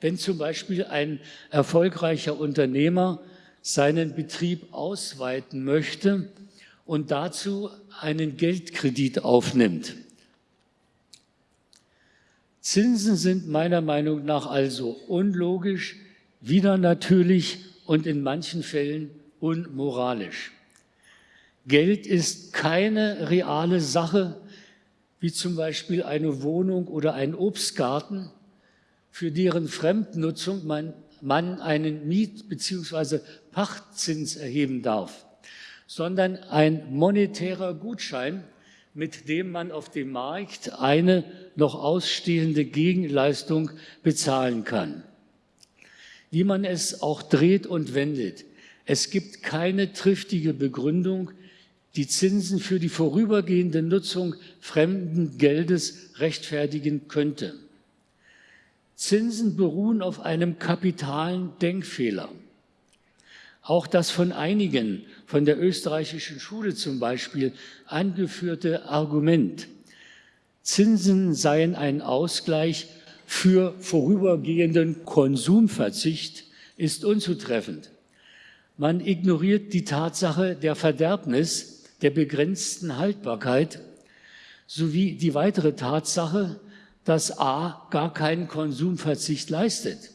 wenn zum Beispiel ein erfolgreicher Unternehmer seinen Betrieb ausweiten möchte und dazu einen Geldkredit aufnimmt. Zinsen sind meiner Meinung nach also unlogisch, widernatürlich und in manchen Fällen unmoralisch. Geld ist keine reale Sache, wie zum Beispiel eine Wohnung oder ein Obstgarten, für deren Fremdnutzung man, man einen Miet- bzw. Pachtzins erheben darf, sondern ein monetärer Gutschein, mit dem man auf dem Markt eine noch ausstehende Gegenleistung bezahlen kann. Wie man es auch dreht und wendet, es gibt keine triftige Begründung, die Zinsen für die vorübergehende Nutzung fremden Geldes rechtfertigen könnte. Zinsen beruhen auf einem kapitalen Denkfehler. Auch das von einigen, von der österreichischen Schule zum Beispiel, angeführte Argument, Zinsen seien ein Ausgleich für vorübergehenden Konsumverzicht, ist unzutreffend. Man ignoriert die Tatsache der Verderbnis, der begrenzten Haltbarkeit sowie die weitere Tatsache, dass A gar keinen Konsumverzicht leistet.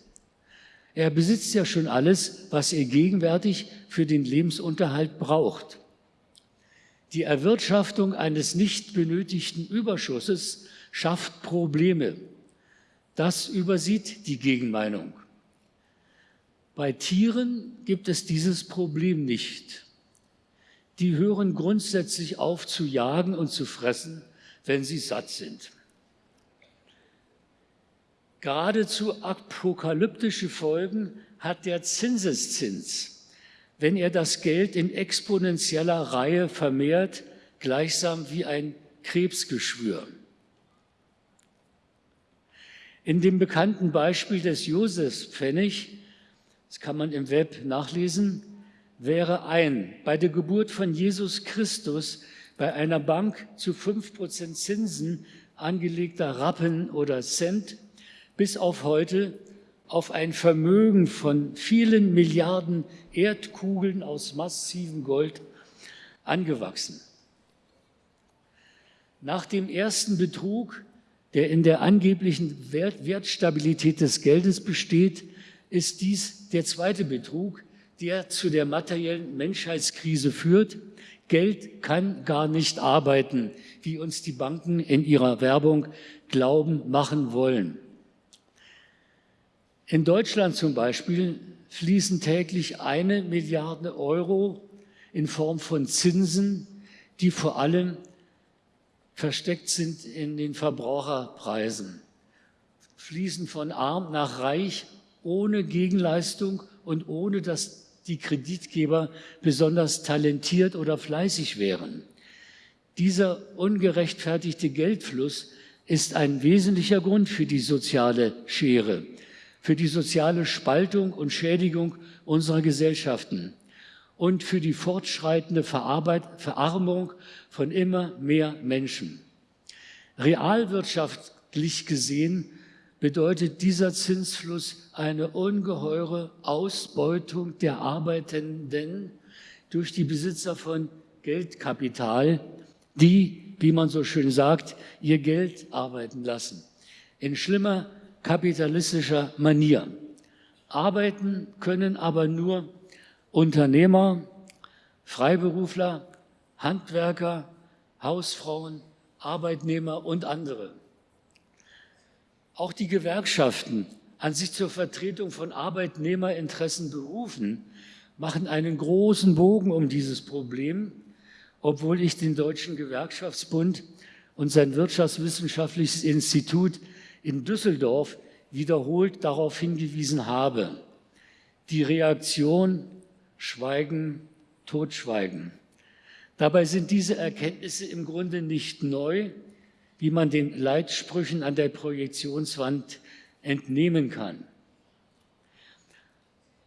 Er besitzt ja schon alles, was er gegenwärtig für den Lebensunterhalt braucht. Die Erwirtschaftung eines nicht benötigten Überschusses schafft Probleme. Das übersieht die Gegenmeinung. Bei Tieren gibt es dieses Problem nicht. Die hören grundsätzlich auf zu jagen und zu fressen, wenn sie satt sind. Geradezu apokalyptische Folgen hat der Zinseszins, wenn er das Geld in exponentieller Reihe vermehrt, gleichsam wie ein Krebsgeschwür. In dem bekannten Beispiel des Josefspfennig, das kann man im Web nachlesen, wäre ein bei der Geburt von Jesus Christus bei einer Bank zu 5% Zinsen angelegter Rappen oder Cent bis auf heute auf ein Vermögen von vielen Milliarden Erdkugeln aus massivem Gold angewachsen. Nach dem ersten Betrug, der in der angeblichen Wert Wertstabilität des Geldes besteht, ist dies der zweite Betrug, der zu der materiellen Menschheitskrise führt. Geld kann gar nicht arbeiten, wie uns die Banken in ihrer Werbung glauben machen wollen. In Deutschland zum Beispiel fließen täglich eine Milliarde Euro in Form von Zinsen, die vor allem versteckt sind in den Verbraucherpreisen, fließen von arm nach reich ohne Gegenleistung und ohne dass die Kreditgeber besonders talentiert oder fleißig wären. Dieser ungerechtfertigte Geldfluss ist ein wesentlicher Grund für die soziale Schere für die soziale Spaltung und Schädigung unserer Gesellschaften und für die fortschreitende Verarmung von immer mehr Menschen. Realwirtschaftlich gesehen bedeutet dieser Zinsfluss eine ungeheure Ausbeutung der Arbeitenden durch die Besitzer von Geldkapital, die, wie man so schön sagt, ihr Geld arbeiten lassen. In schlimmer kapitalistischer Manier. Arbeiten können aber nur Unternehmer, Freiberufler, Handwerker, Hausfrauen, Arbeitnehmer und andere. Auch die Gewerkschaften, an sich zur Vertretung von Arbeitnehmerinteressen berufen, machen einen großen Bogen um dieses Problem, obwohl ich den Deutschen Gewerkschaftsbund und sein Wirtschaftswissenschaftliches Institut in Düsseldorf wiederholt darauf hingewiesen habe. Die Reaktion Schweigen, Totschweigen. Dabei sind diese Erkenntnisse im Grunde nicht neu, wie man den Leitsprüchen an der Projektionswand entnehmen kann.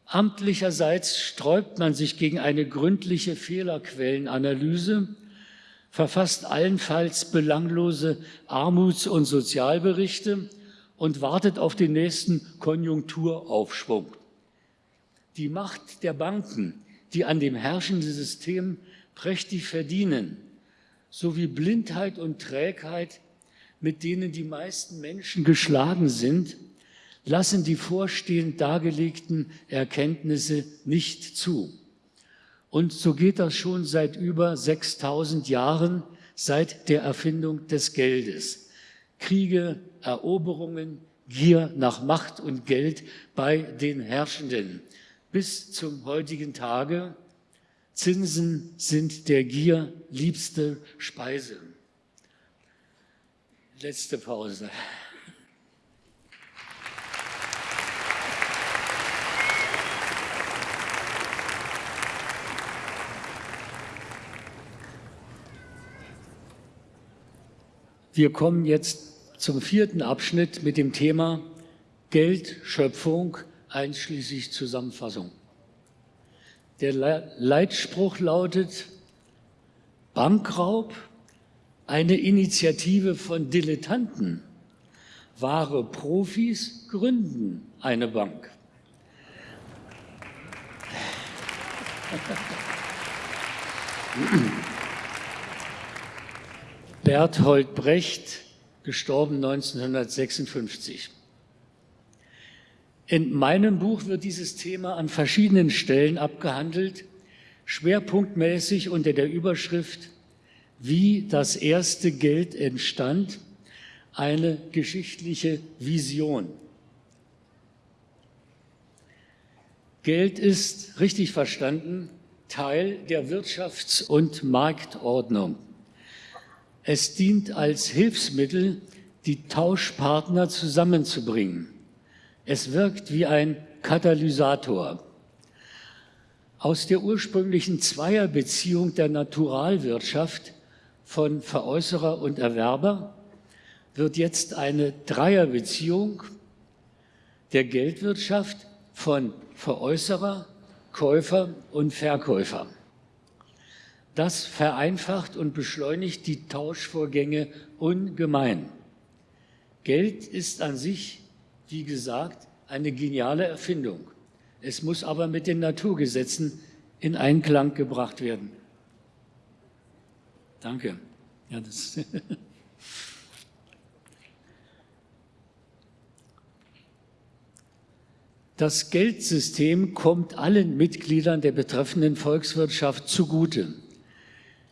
Amtlicherseits sträubt man sich gegen eine gründliche Fehlerquellenanalyse verfasst allenfalls belanglose Armuts- und Sozialberichte und wartet auf den nächsten Konjunkturaufschwung. Die Macht der Banken, die an dem herrschenden System prächtig verdienen, sowie Blindheit und Trägheit mit denen die meisten Menschen geschlagen sind, lassen die vorstehend dargelegten Erkenntnisse nicht zu. Und so geht das schon seit über 6000 Jahren, seit der Erfindung des Geldes. Kriege, Eroberungen, Gier nach Macht und Geld bei den Herrschenden. Bis zum heutigen Tage. Zinsen sind der Gier liebste Speise. Letzte Pause. Wir kommen jetzt zum vierten Abschnitt mit dem Thema Geldschöpfung einschließlich Zusammenfassung. Der Leitspruch lautet Bankraub, eine Initiative von Dilettanten. Wahre Profis gründen eine Bank. <laughs> Berthold Brecht, gestorben 1956. In meinem Buch wird dieses Thema an verschiedenen Stellen abgehandelt, schwerpunktmäßig unter der Überschrift Wie das erste Geld entstand, eine geschichtliche Vision. Geld ist, richtig verstanden, Teil der Wirtschafts- und Marktordnung. Es dient als Hilfsmittel, die Tauschpartner zusammenzubringen. Es wirkt wie ein Katalysator. Aus der ursprünglichen Zweierbeziehung der Naturalwirtschaft von Veräußerer und Erwerber wird jetzt eine Dreierbeziehung der Geldwirtschaft von Veräußerer, Käufer und Verkäufer. Das vereinfacht und beschleunigt die Tauschvorgänge ungemein. Geld ist an sich, wie gesagt, eine geniale Erfindung. Es muss aber mit den Naturgesetzen in Einklang gebracht werden. Danke. Ja, das <laughs> Das Geldsystem kommt allen Mitgliedern der betreffenden Volkswirtschaft zugute.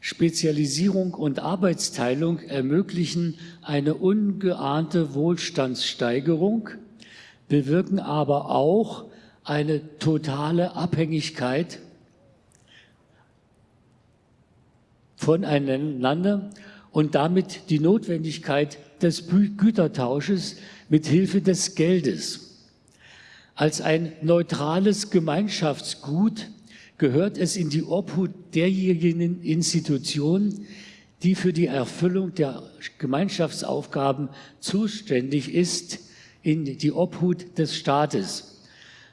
Spezialisierung und Arbeitsteilung ermöglichen eine ungeahnte Wohlstandssteigerung, bewirken aber auch eine totale Abhängigkeit voneinander und damit die Notwendigkeit des Gütertausches mit Hilfe des Geldes. Als ein neutrales Gemeinschaftsgut gehört es in die Obhut derjenigen Institutionen, die für die Erfüllung der Gemeinschaftsaufgaben zuständig ist, in die Obhut des Staates,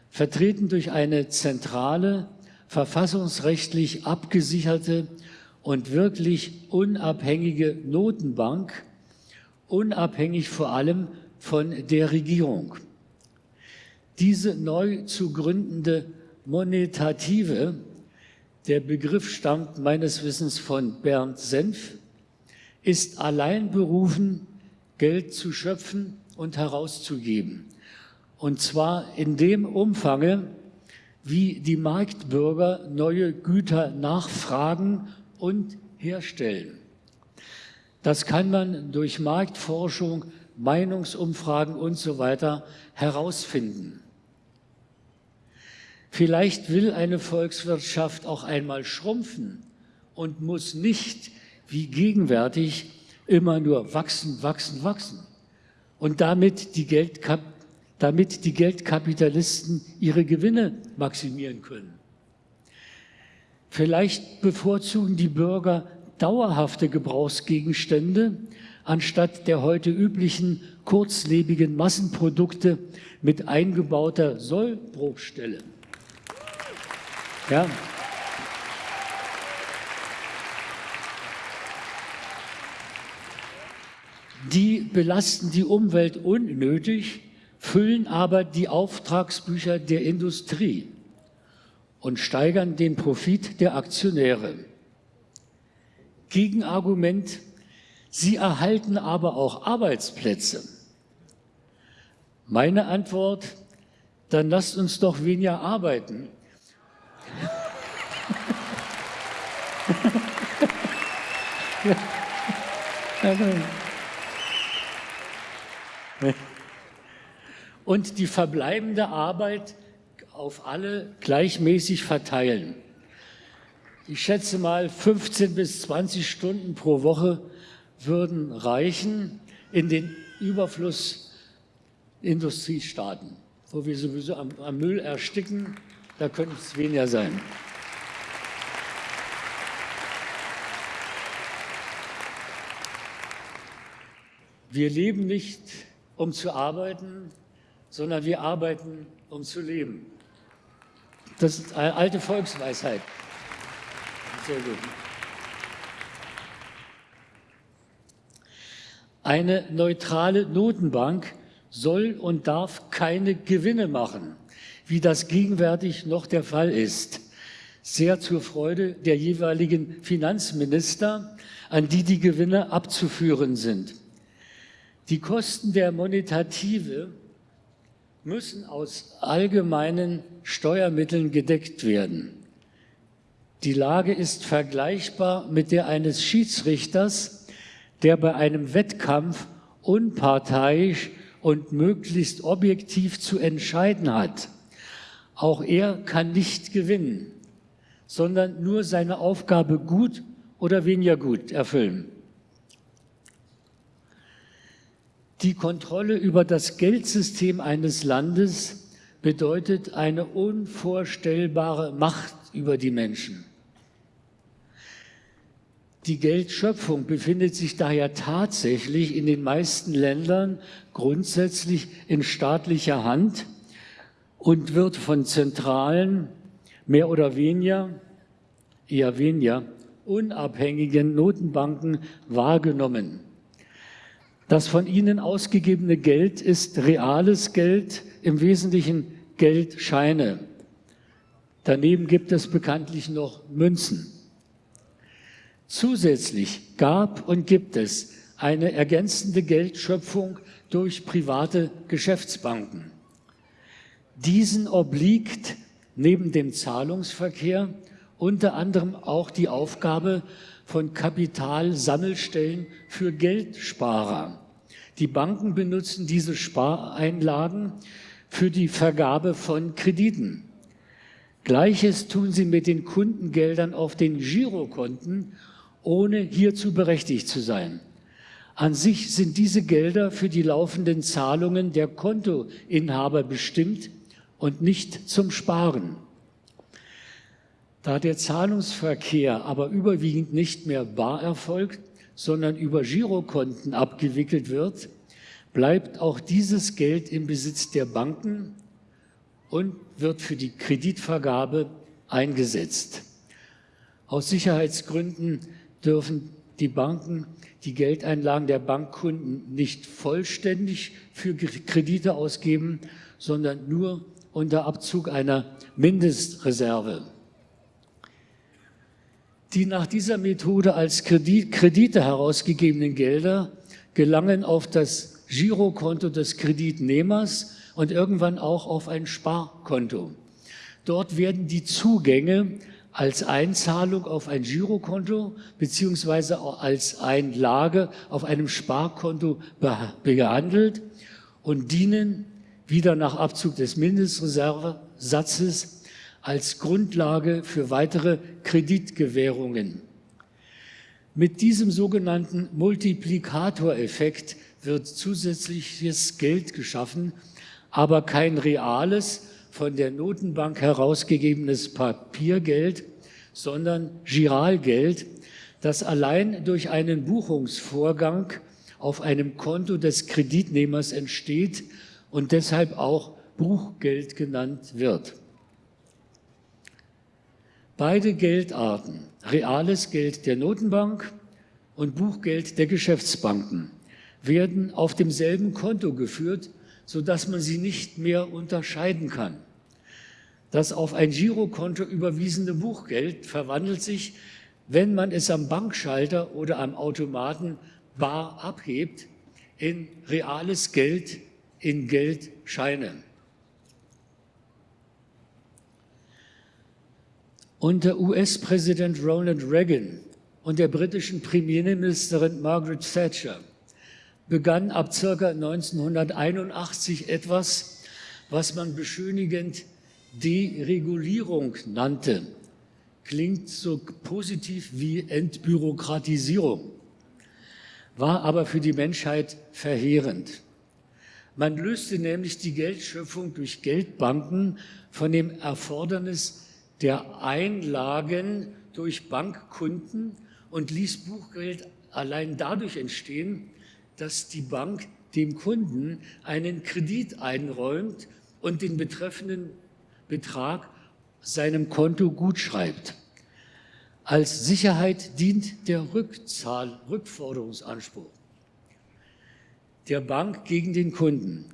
vertreten durch eine zentrale, verfassungsrechtlich abgesicherte und wirklich unabhängige Notenbank, unabhängig vor allem von der Regierung. Diese neu zu gründende Monetative, der Begriff stammt meines Wissens von Bernd Senf, ist allein berufen, Geld zu schöpfen und herauszugeben. Und zwar in dem Umfange, wie die Marktbürger neue Güter nachfragen und herstellen. Das kann man durch Marktforschung, Meinungsumfragen und so weiter herausfinden. Vielleicht will eine Volkswirtschaft auch einmal schrumpfen und muss nicht wie gegenwärtig immer nur wachsen, wachsen, wachsen. Und damit die, Geldkap damit die Geldkapitalisten ihre Gewinne maximieren können. Vielleicht bevorzugen die Bürger dauerhafte Gebrauchsgegenstände anstatt der heute üblichen kurzlebigen Massenprodukte mit eingebauter Sollbruchstelle. Ja. Die belasten die Umwelt unnötig, füllen aber die Auftragsbücher der Industrie und steigern den Profit der Aktionäre. Gegenargument, Sie erhalten aber auch Arbeitsplätze. Meine Antwort, dann lasst uns doch weniger arbeiten. <laughs> Und die verbleibende Arbeit auf alle gleichmäßig verteilen. Ich schätze mal, 15 bis 20 Stunden pro Woche würden reichen in den Überflussindustriestaaten, wo wir sowieso am, am Müll ersticken, da könnte es weniger sein. Wir leben nicht, um zu arbeiten, sondern wir arbeiten, um zu leben. Das ist eine alte Volksweisheit. Sehr gut. Eine neutrale Notenbank soll und darf keine Gewinne machen, wie das gegenwärtig noch der Fall ist. Sehr zur Freude der jeweiligen Finanzminister, an die die Gewinne abzuführen sind. Die Kosten der Monetative müssen aus allgemeinen Steuermitteln gedeckt werden. Die Lage ist vergleichbar mit der eines Schiedsrichters, der bei einem Wettkampf unparteiisch und möglichst objektiv zu entscheiden hat. Auch er kann nicht gewinnen, sondern nur seine Aufgabe gut oder weniger gut erfüllen. Die Kontrolle über das Geldsystem eines Landes bedeutet eine unvorstellbare Macht über die Menschen. Die Geldschöpfung befindet sich daher tatsächlich in den meisten Ländern grundsätzlich in staatlicher Hand und wird von zentralen, mehr oder weniger, eher weniger, unabhängigen Notenbanken wahrgenommen. Das von ihnen ausgegebene Geld ist reales Geld, im Wesentlichen Geldscheine. Daneben gibt es bekanntlich noch Münzen. Zusätzlich gab und gibt es eine ergänzende Geldschöpfung durch private Geschäftsbanken. Diesen obliegt neben dem Zahlungsverkehr unter anderem auch die Aufgabe von Kapitalsammelstellen für Geldsparer. Die Banken benutzen diese Spareinlagen für die Vergabe von Krediten. Gleiches tun sie mit den Kundengeldern auf den Girokonten, ohne hierzu berechtigt zu sein. An sich sind diese Gelder für die laufenden Zahlungen der Kontoinhaber bestimmt und nicht zum Sparen. Da der Zahlungsverkehr aber überwiegend nicht mehr bar erfolgt, sondern über Girokonten abgewickelt wird, bleibt auch dieses Geld im Besitz der Banken und wird für die Kreditvergabe eingesetzt. Aus Sicherheitsgründen dürfen die Banken die Geldeinlagen der Bankkunden nicht vollständig für Kredite ausgeben, sondern nur unter Abzug einer Mindestreserve. Die nach dieser Methode als Kredit, Kredite herausgegebenen Gelder gelangen auf das Girokonto des Kreditnehmers und irgendwann auch auf ein Sparkonto. Dort werden die Zugänge als Einzahlung auf ein Girokonto beziehungsweise als Einlage auf einem Sparkonto behandelt und dienen wieder nach Abzug des Mindestreservesatzes als Grundlage für weitere Kreditgewährungen. Mit diesem sogenannten Multiplikatoreffekt wird zusätzliches Geld geschaffen, aber kein reales, von der Notenbank herausgegebenes Papiergeld, sondern Giralgeld, das allein durch einen Buchungsvorgang auf einem Konto des Kreditnehmers entsteht und deshalb auch Buchgeld genannt wird. Beide Geldarten, reales Geld der Notenbank und Buchgeld der Geschäftsbanken, werden auf demselben Konto geführt, sodass man sie nicht mehr unterscheiden kann. Das auf ein Girokonto überwiesene Buchgeld verwandelt sich, wenn man es am Bankschalter oder am Automaten bar abhebt in reales Geld, in Geldscheine. Unter US-Präsident Ronald Reagan und der britischen Premierministerin Margaret Thatcher begann ab ca. 1981 etwas, was man beschönigend Deregulierung nannte. Klingt so positiv wie Entbürokratisierung, war aber für die Menschheit verheerend. Man löste nämlich die Geldschöpfung durch Geldbanken von dem Erfordernis der Einlagen durch Bankkunden und ließ Buchgeld allein dadurch entstehen, dass die Bank dem Kunden einen Kredit einräumt und den betreffenden Betrag seinem Konto gutschreibt. Als Sicherheit dient der Rückzahl, Rückforderungsanspruch der Bank gegen den Kunden.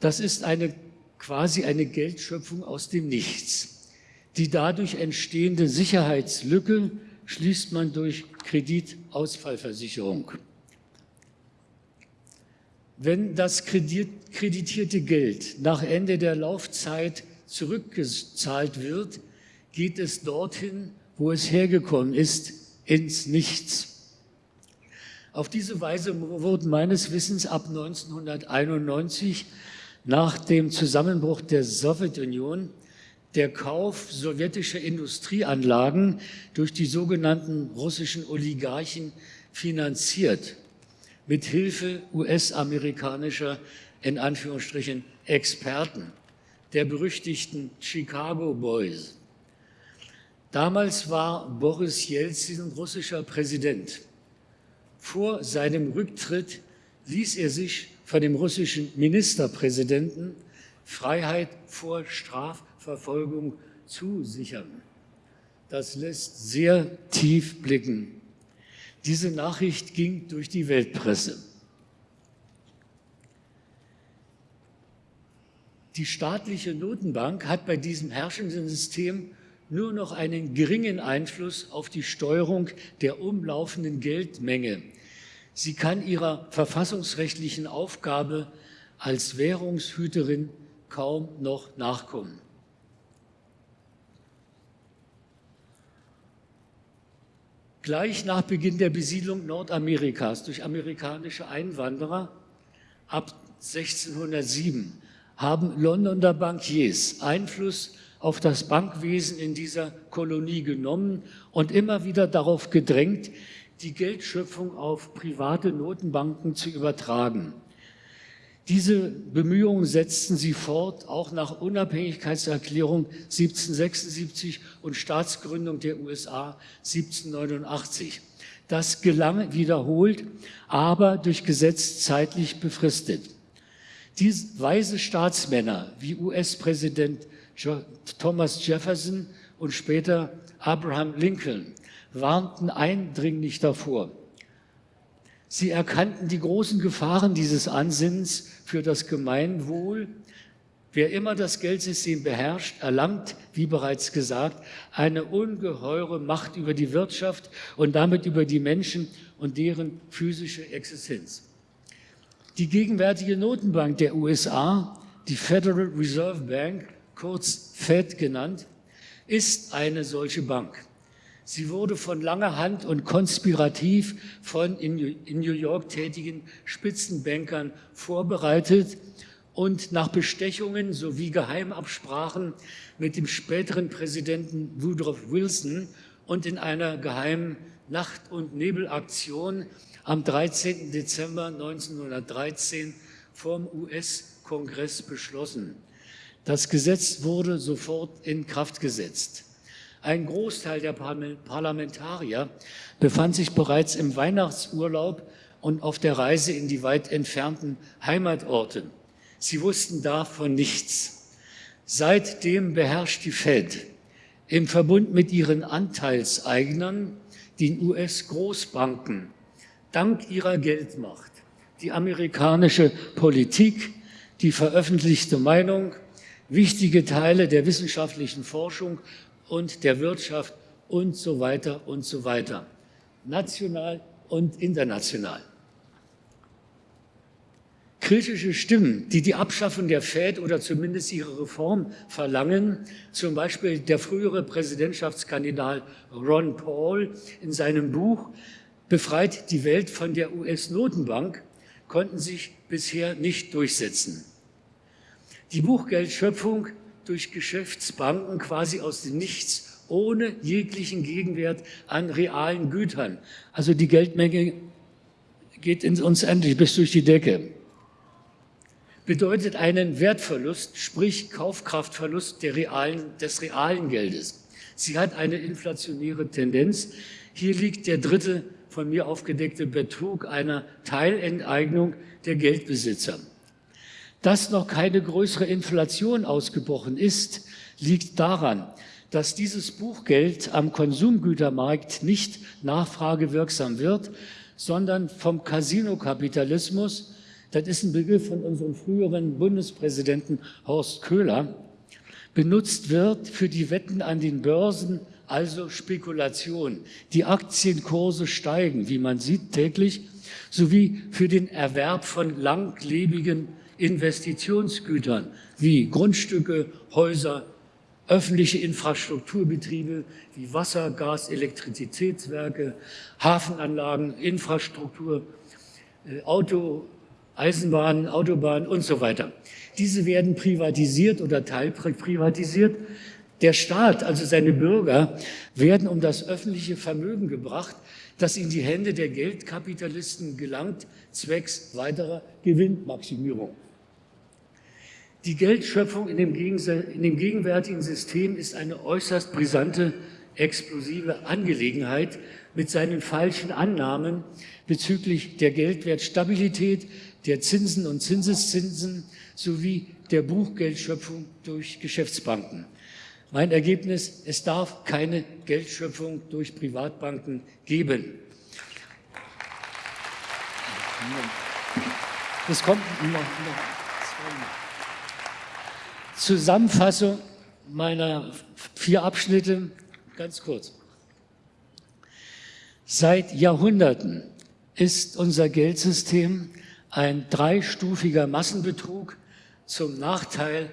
Das ist eine, quasi eine Geldschöpfung aus dem Nichts. Die dadurch entstehende Sicherheitslücke schließt man durch Kreditausfallversicherung. Wenn das kreditierte Geld nach Ende der Laufzeit zurückgezahlt wird, geht es dorthin, wo es hergekommen ist, ins Nichts. Auf diese Weise wurden meines Wissens ab 1991 nach dem Zusammenbruch der Sowjetunion der Kauf sowjetischer Industrieanlagen durch die sogenannten russischen Oligarchen finanziert mit Hilfe US-amerikanischer, in Anführungsstrichen, Experten, der berüchtigten Chicago Boys. Damals war Boris Jelzin russischer Präsident. Vor seinem Rücktritt ließ er sich von dem russischen Ministerpräsidenten Freiheit vor Strafverfolgung zusichern. Das lässt sehr tief blicken. Diese Nachricht ging durch die Weltpresse. Die staatliche Notenbank hat bei diesem herrschenden System nur noch einen geringen Einfluss auf die Steuerung der umlaufenden Geldmenge. Sie kann ihrer verfassungsrechtlichen Aufgabe als Währungshüterin kaum noch nachkommen. Gleich nach Beginn der Besiedlung Nordamerikas durch amerikanische Einwanderer ab 1607 haben Londoner Bankiers Einfluss auf das Bankwesen in dieser Kolonie genommen und immer wieder darauf gedrängt, die Geldschöpfung auf private Notenbanken zu übertragen. Diese Bemühungen setzten sie fort, auch nach Unabhängigkeitserklärung 1776 und Staatsgründung der USA 1789. Das gelang wiederholt, aber durch Gesetz zeitlich befristet. Diese weise Staatsmänner wie US-Präsident Thomas Jefferson und später Abraham Lincoln warnten eindringlich davor, Sie erkannten die großen Gefahren dieses Ansinnens für das Gemeinwohl. Wer immer das Geldsystem beherrscht, erlangt, wie bereits gesagt, eine ungeheure Macht über die Wirtschaft und damit über die Menschen und deren physische Existenz. Die gegenwärtige Notenbank der USA, die Federal Reserve Bank, kurz Fed genannt, ist eine solche Bank. Sie wurde von langer Hand und konspirativ von in New York tätigen Spitzenbankern vorbereitet und nach Bestechungen sowie Geheimabsprachen mit dem späteren Präsidenten Woodrow Wilson und in einer geheimen Nacht- und Nebelaktion am 13. Dezember 1913 vom US-Kongress beschlossen. Das Gesetz wurde sofort in Kraft gesetzt. Ein Großteil der Parlamentarier befand sich bereits im Weihnachtsurlaub und auf der Reise in die weit entfernten Heimatorte. Sie wussten davon nichts. Seitdem beherrscht die Fed im Verbund mit ihren Anteilseignern, den US-Großbanken, dank ihrer Geldmacht, die amerikanische Politik, die veröffentlichte Meinung, wichtige Teile der wissenschaftlichen Forschung und der Wirtschaft und so weiter und so weiter, national und international. Kritische Stimmen, die die Abschaffung der FED oder zumindest ihre Reform verlangen, zum Beispiel der frühere Präsidentschaftskandidat Ron Paul in seinem Buch Befreit die Welt von der US-Notenbank, konnten sich bisher nicht durchsetzen. Die Buchgeldschöpfung durch Geschäftsbanken quasi aus dem Nichts, ohne jeglichen Gegenwert an realen Gütern. Also die Geldmenge geht uns endlich bis durch die Decke bedeutet einen Wertverlust, sprich Kaufkraftverlust realen, des realen Geldes. Sie hat eine inflationäre Tendenz. Hier liegt der dritte von mir aufgedeckte Betrug einer Teilenteignung der Geldbesitzer. Dass noch keine größere Inflation ausgebrochen ist, liegt daran, dass dieses Buchgeld am Konsumgütermarkt nicht nachfragewirksam wird, sondern vom Casinokapitalismus das ist ein Begriff von unserem früheren Bundespräsidenten Horst Köhler, benutzt wird für die Wetten an den Börsen, also Spekulation. Die Aktienkurse steigen, wie man sieht, täglich, sowie für den Erwerb von langlebigen Investitionsgütern wie Grundstücke, Häuser, öffentliche Infrastrukturbetriebe wie Wasser, Gas, Elektrizitätswerke, Hafenanlagen, Infrastruktur, äh, Auto, Eisenbahnen, Autobahnen und so weiter. Diese werden privatisiert oder teilprivatisiert. Der Staat, also seine Bürger, werden um das öffentliche Vermögen gebracht, das in die Hände der Geldkapitalisten gelangt, zwecks weiterer Gewinnmaximierung. Die Geldschöpfung in dem, in dem gegenwärtigen System ist eine äußerst brisante, explosive Angelegenheit mit seinen falschen Annahmen bezüglich der Geldwertstabilität, der Zinsen und Zinseszinsen sowie der Buchgeldschöpfung durch Geschäftsbanken. Mein Ergebnis, es darf keine Geldschöpfung durch Privatbanken geben. Das kommt noch, Zusammenfassung meiner vier Abschnitte, ganz kurz. Seit Jahrhunderten ist unser Geldsystem ein dreistufiger Massenbetrug zum Nachteil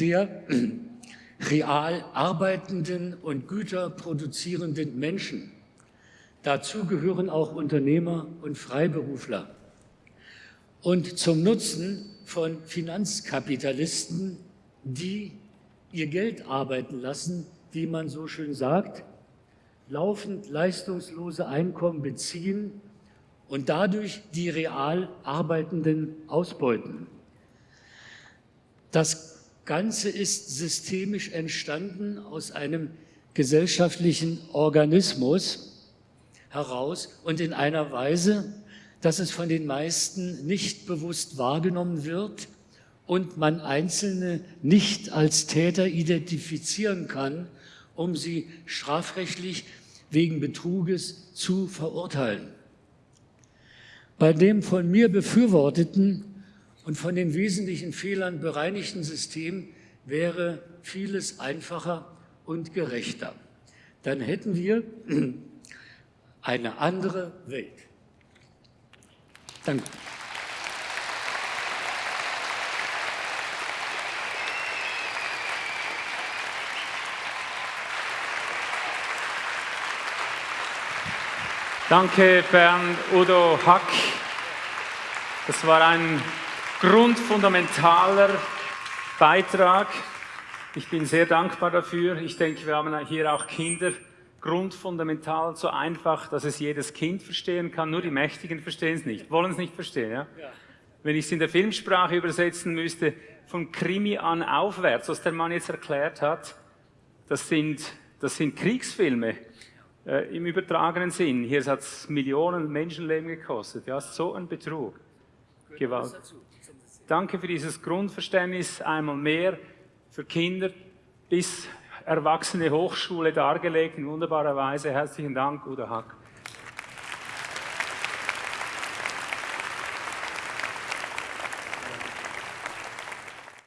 der <clears throat> real arbeitenden und Güter produzierenden Menschen. Dazu gehören auch Unternehmer und Freiberufler. Und zum Nutzen von Finanzkapitalisten, die ihr Geld arbeiten lassen, wie man so schön sagt, laufend leistungslose Einkommen beziehen und dadurch die real Arbeitenden ausbeuten. Das Ganze ist systemisch entstanden aus einem gesellschaftlichen Organismus heraus und in einer Weise, dass es von den meisten nicht bewusst wahrgenommen wird und man Einzelne nicht als Täter identifizieren kann, um sie strafrechtlich wegen Betruges zu verurteilen. Bei dem von mir befürworteten und von den wesentlichen Fehlern bereinigten System wäre vieles einfacher und gerechter. Dann hätten wir eine andere Welt. Danke. Danke, Bernd Udo Hack. Das war ein grundfundamentaler Beitrag. Ich bin sehr dankbar dafür. Ich denke, wir haben hier auch Kinder grundfundamental so einfach, dass es jedes Kind verstehen kann. Nur die Mächtigen verstehen es nicht, wollen es nicht verstehen. Ja? Wenn ich es in der Filmsprache übersetzen müsste, von Krimi an aufwärts, was der Mann jetzt erklärt hat, das sind, das sind Kriegsfilme äh, im übertragenen Sinn. Hier hat es Millionen Menschenleben gekostet. Ja, so ein Betrug. Gewalt. Danke für dieses Grundverständnis einmal mehr für Kinder bis Erwachsene Hochschule dargelegt in wunderbarer Weise. Herzlichen Dank, Udo Hack.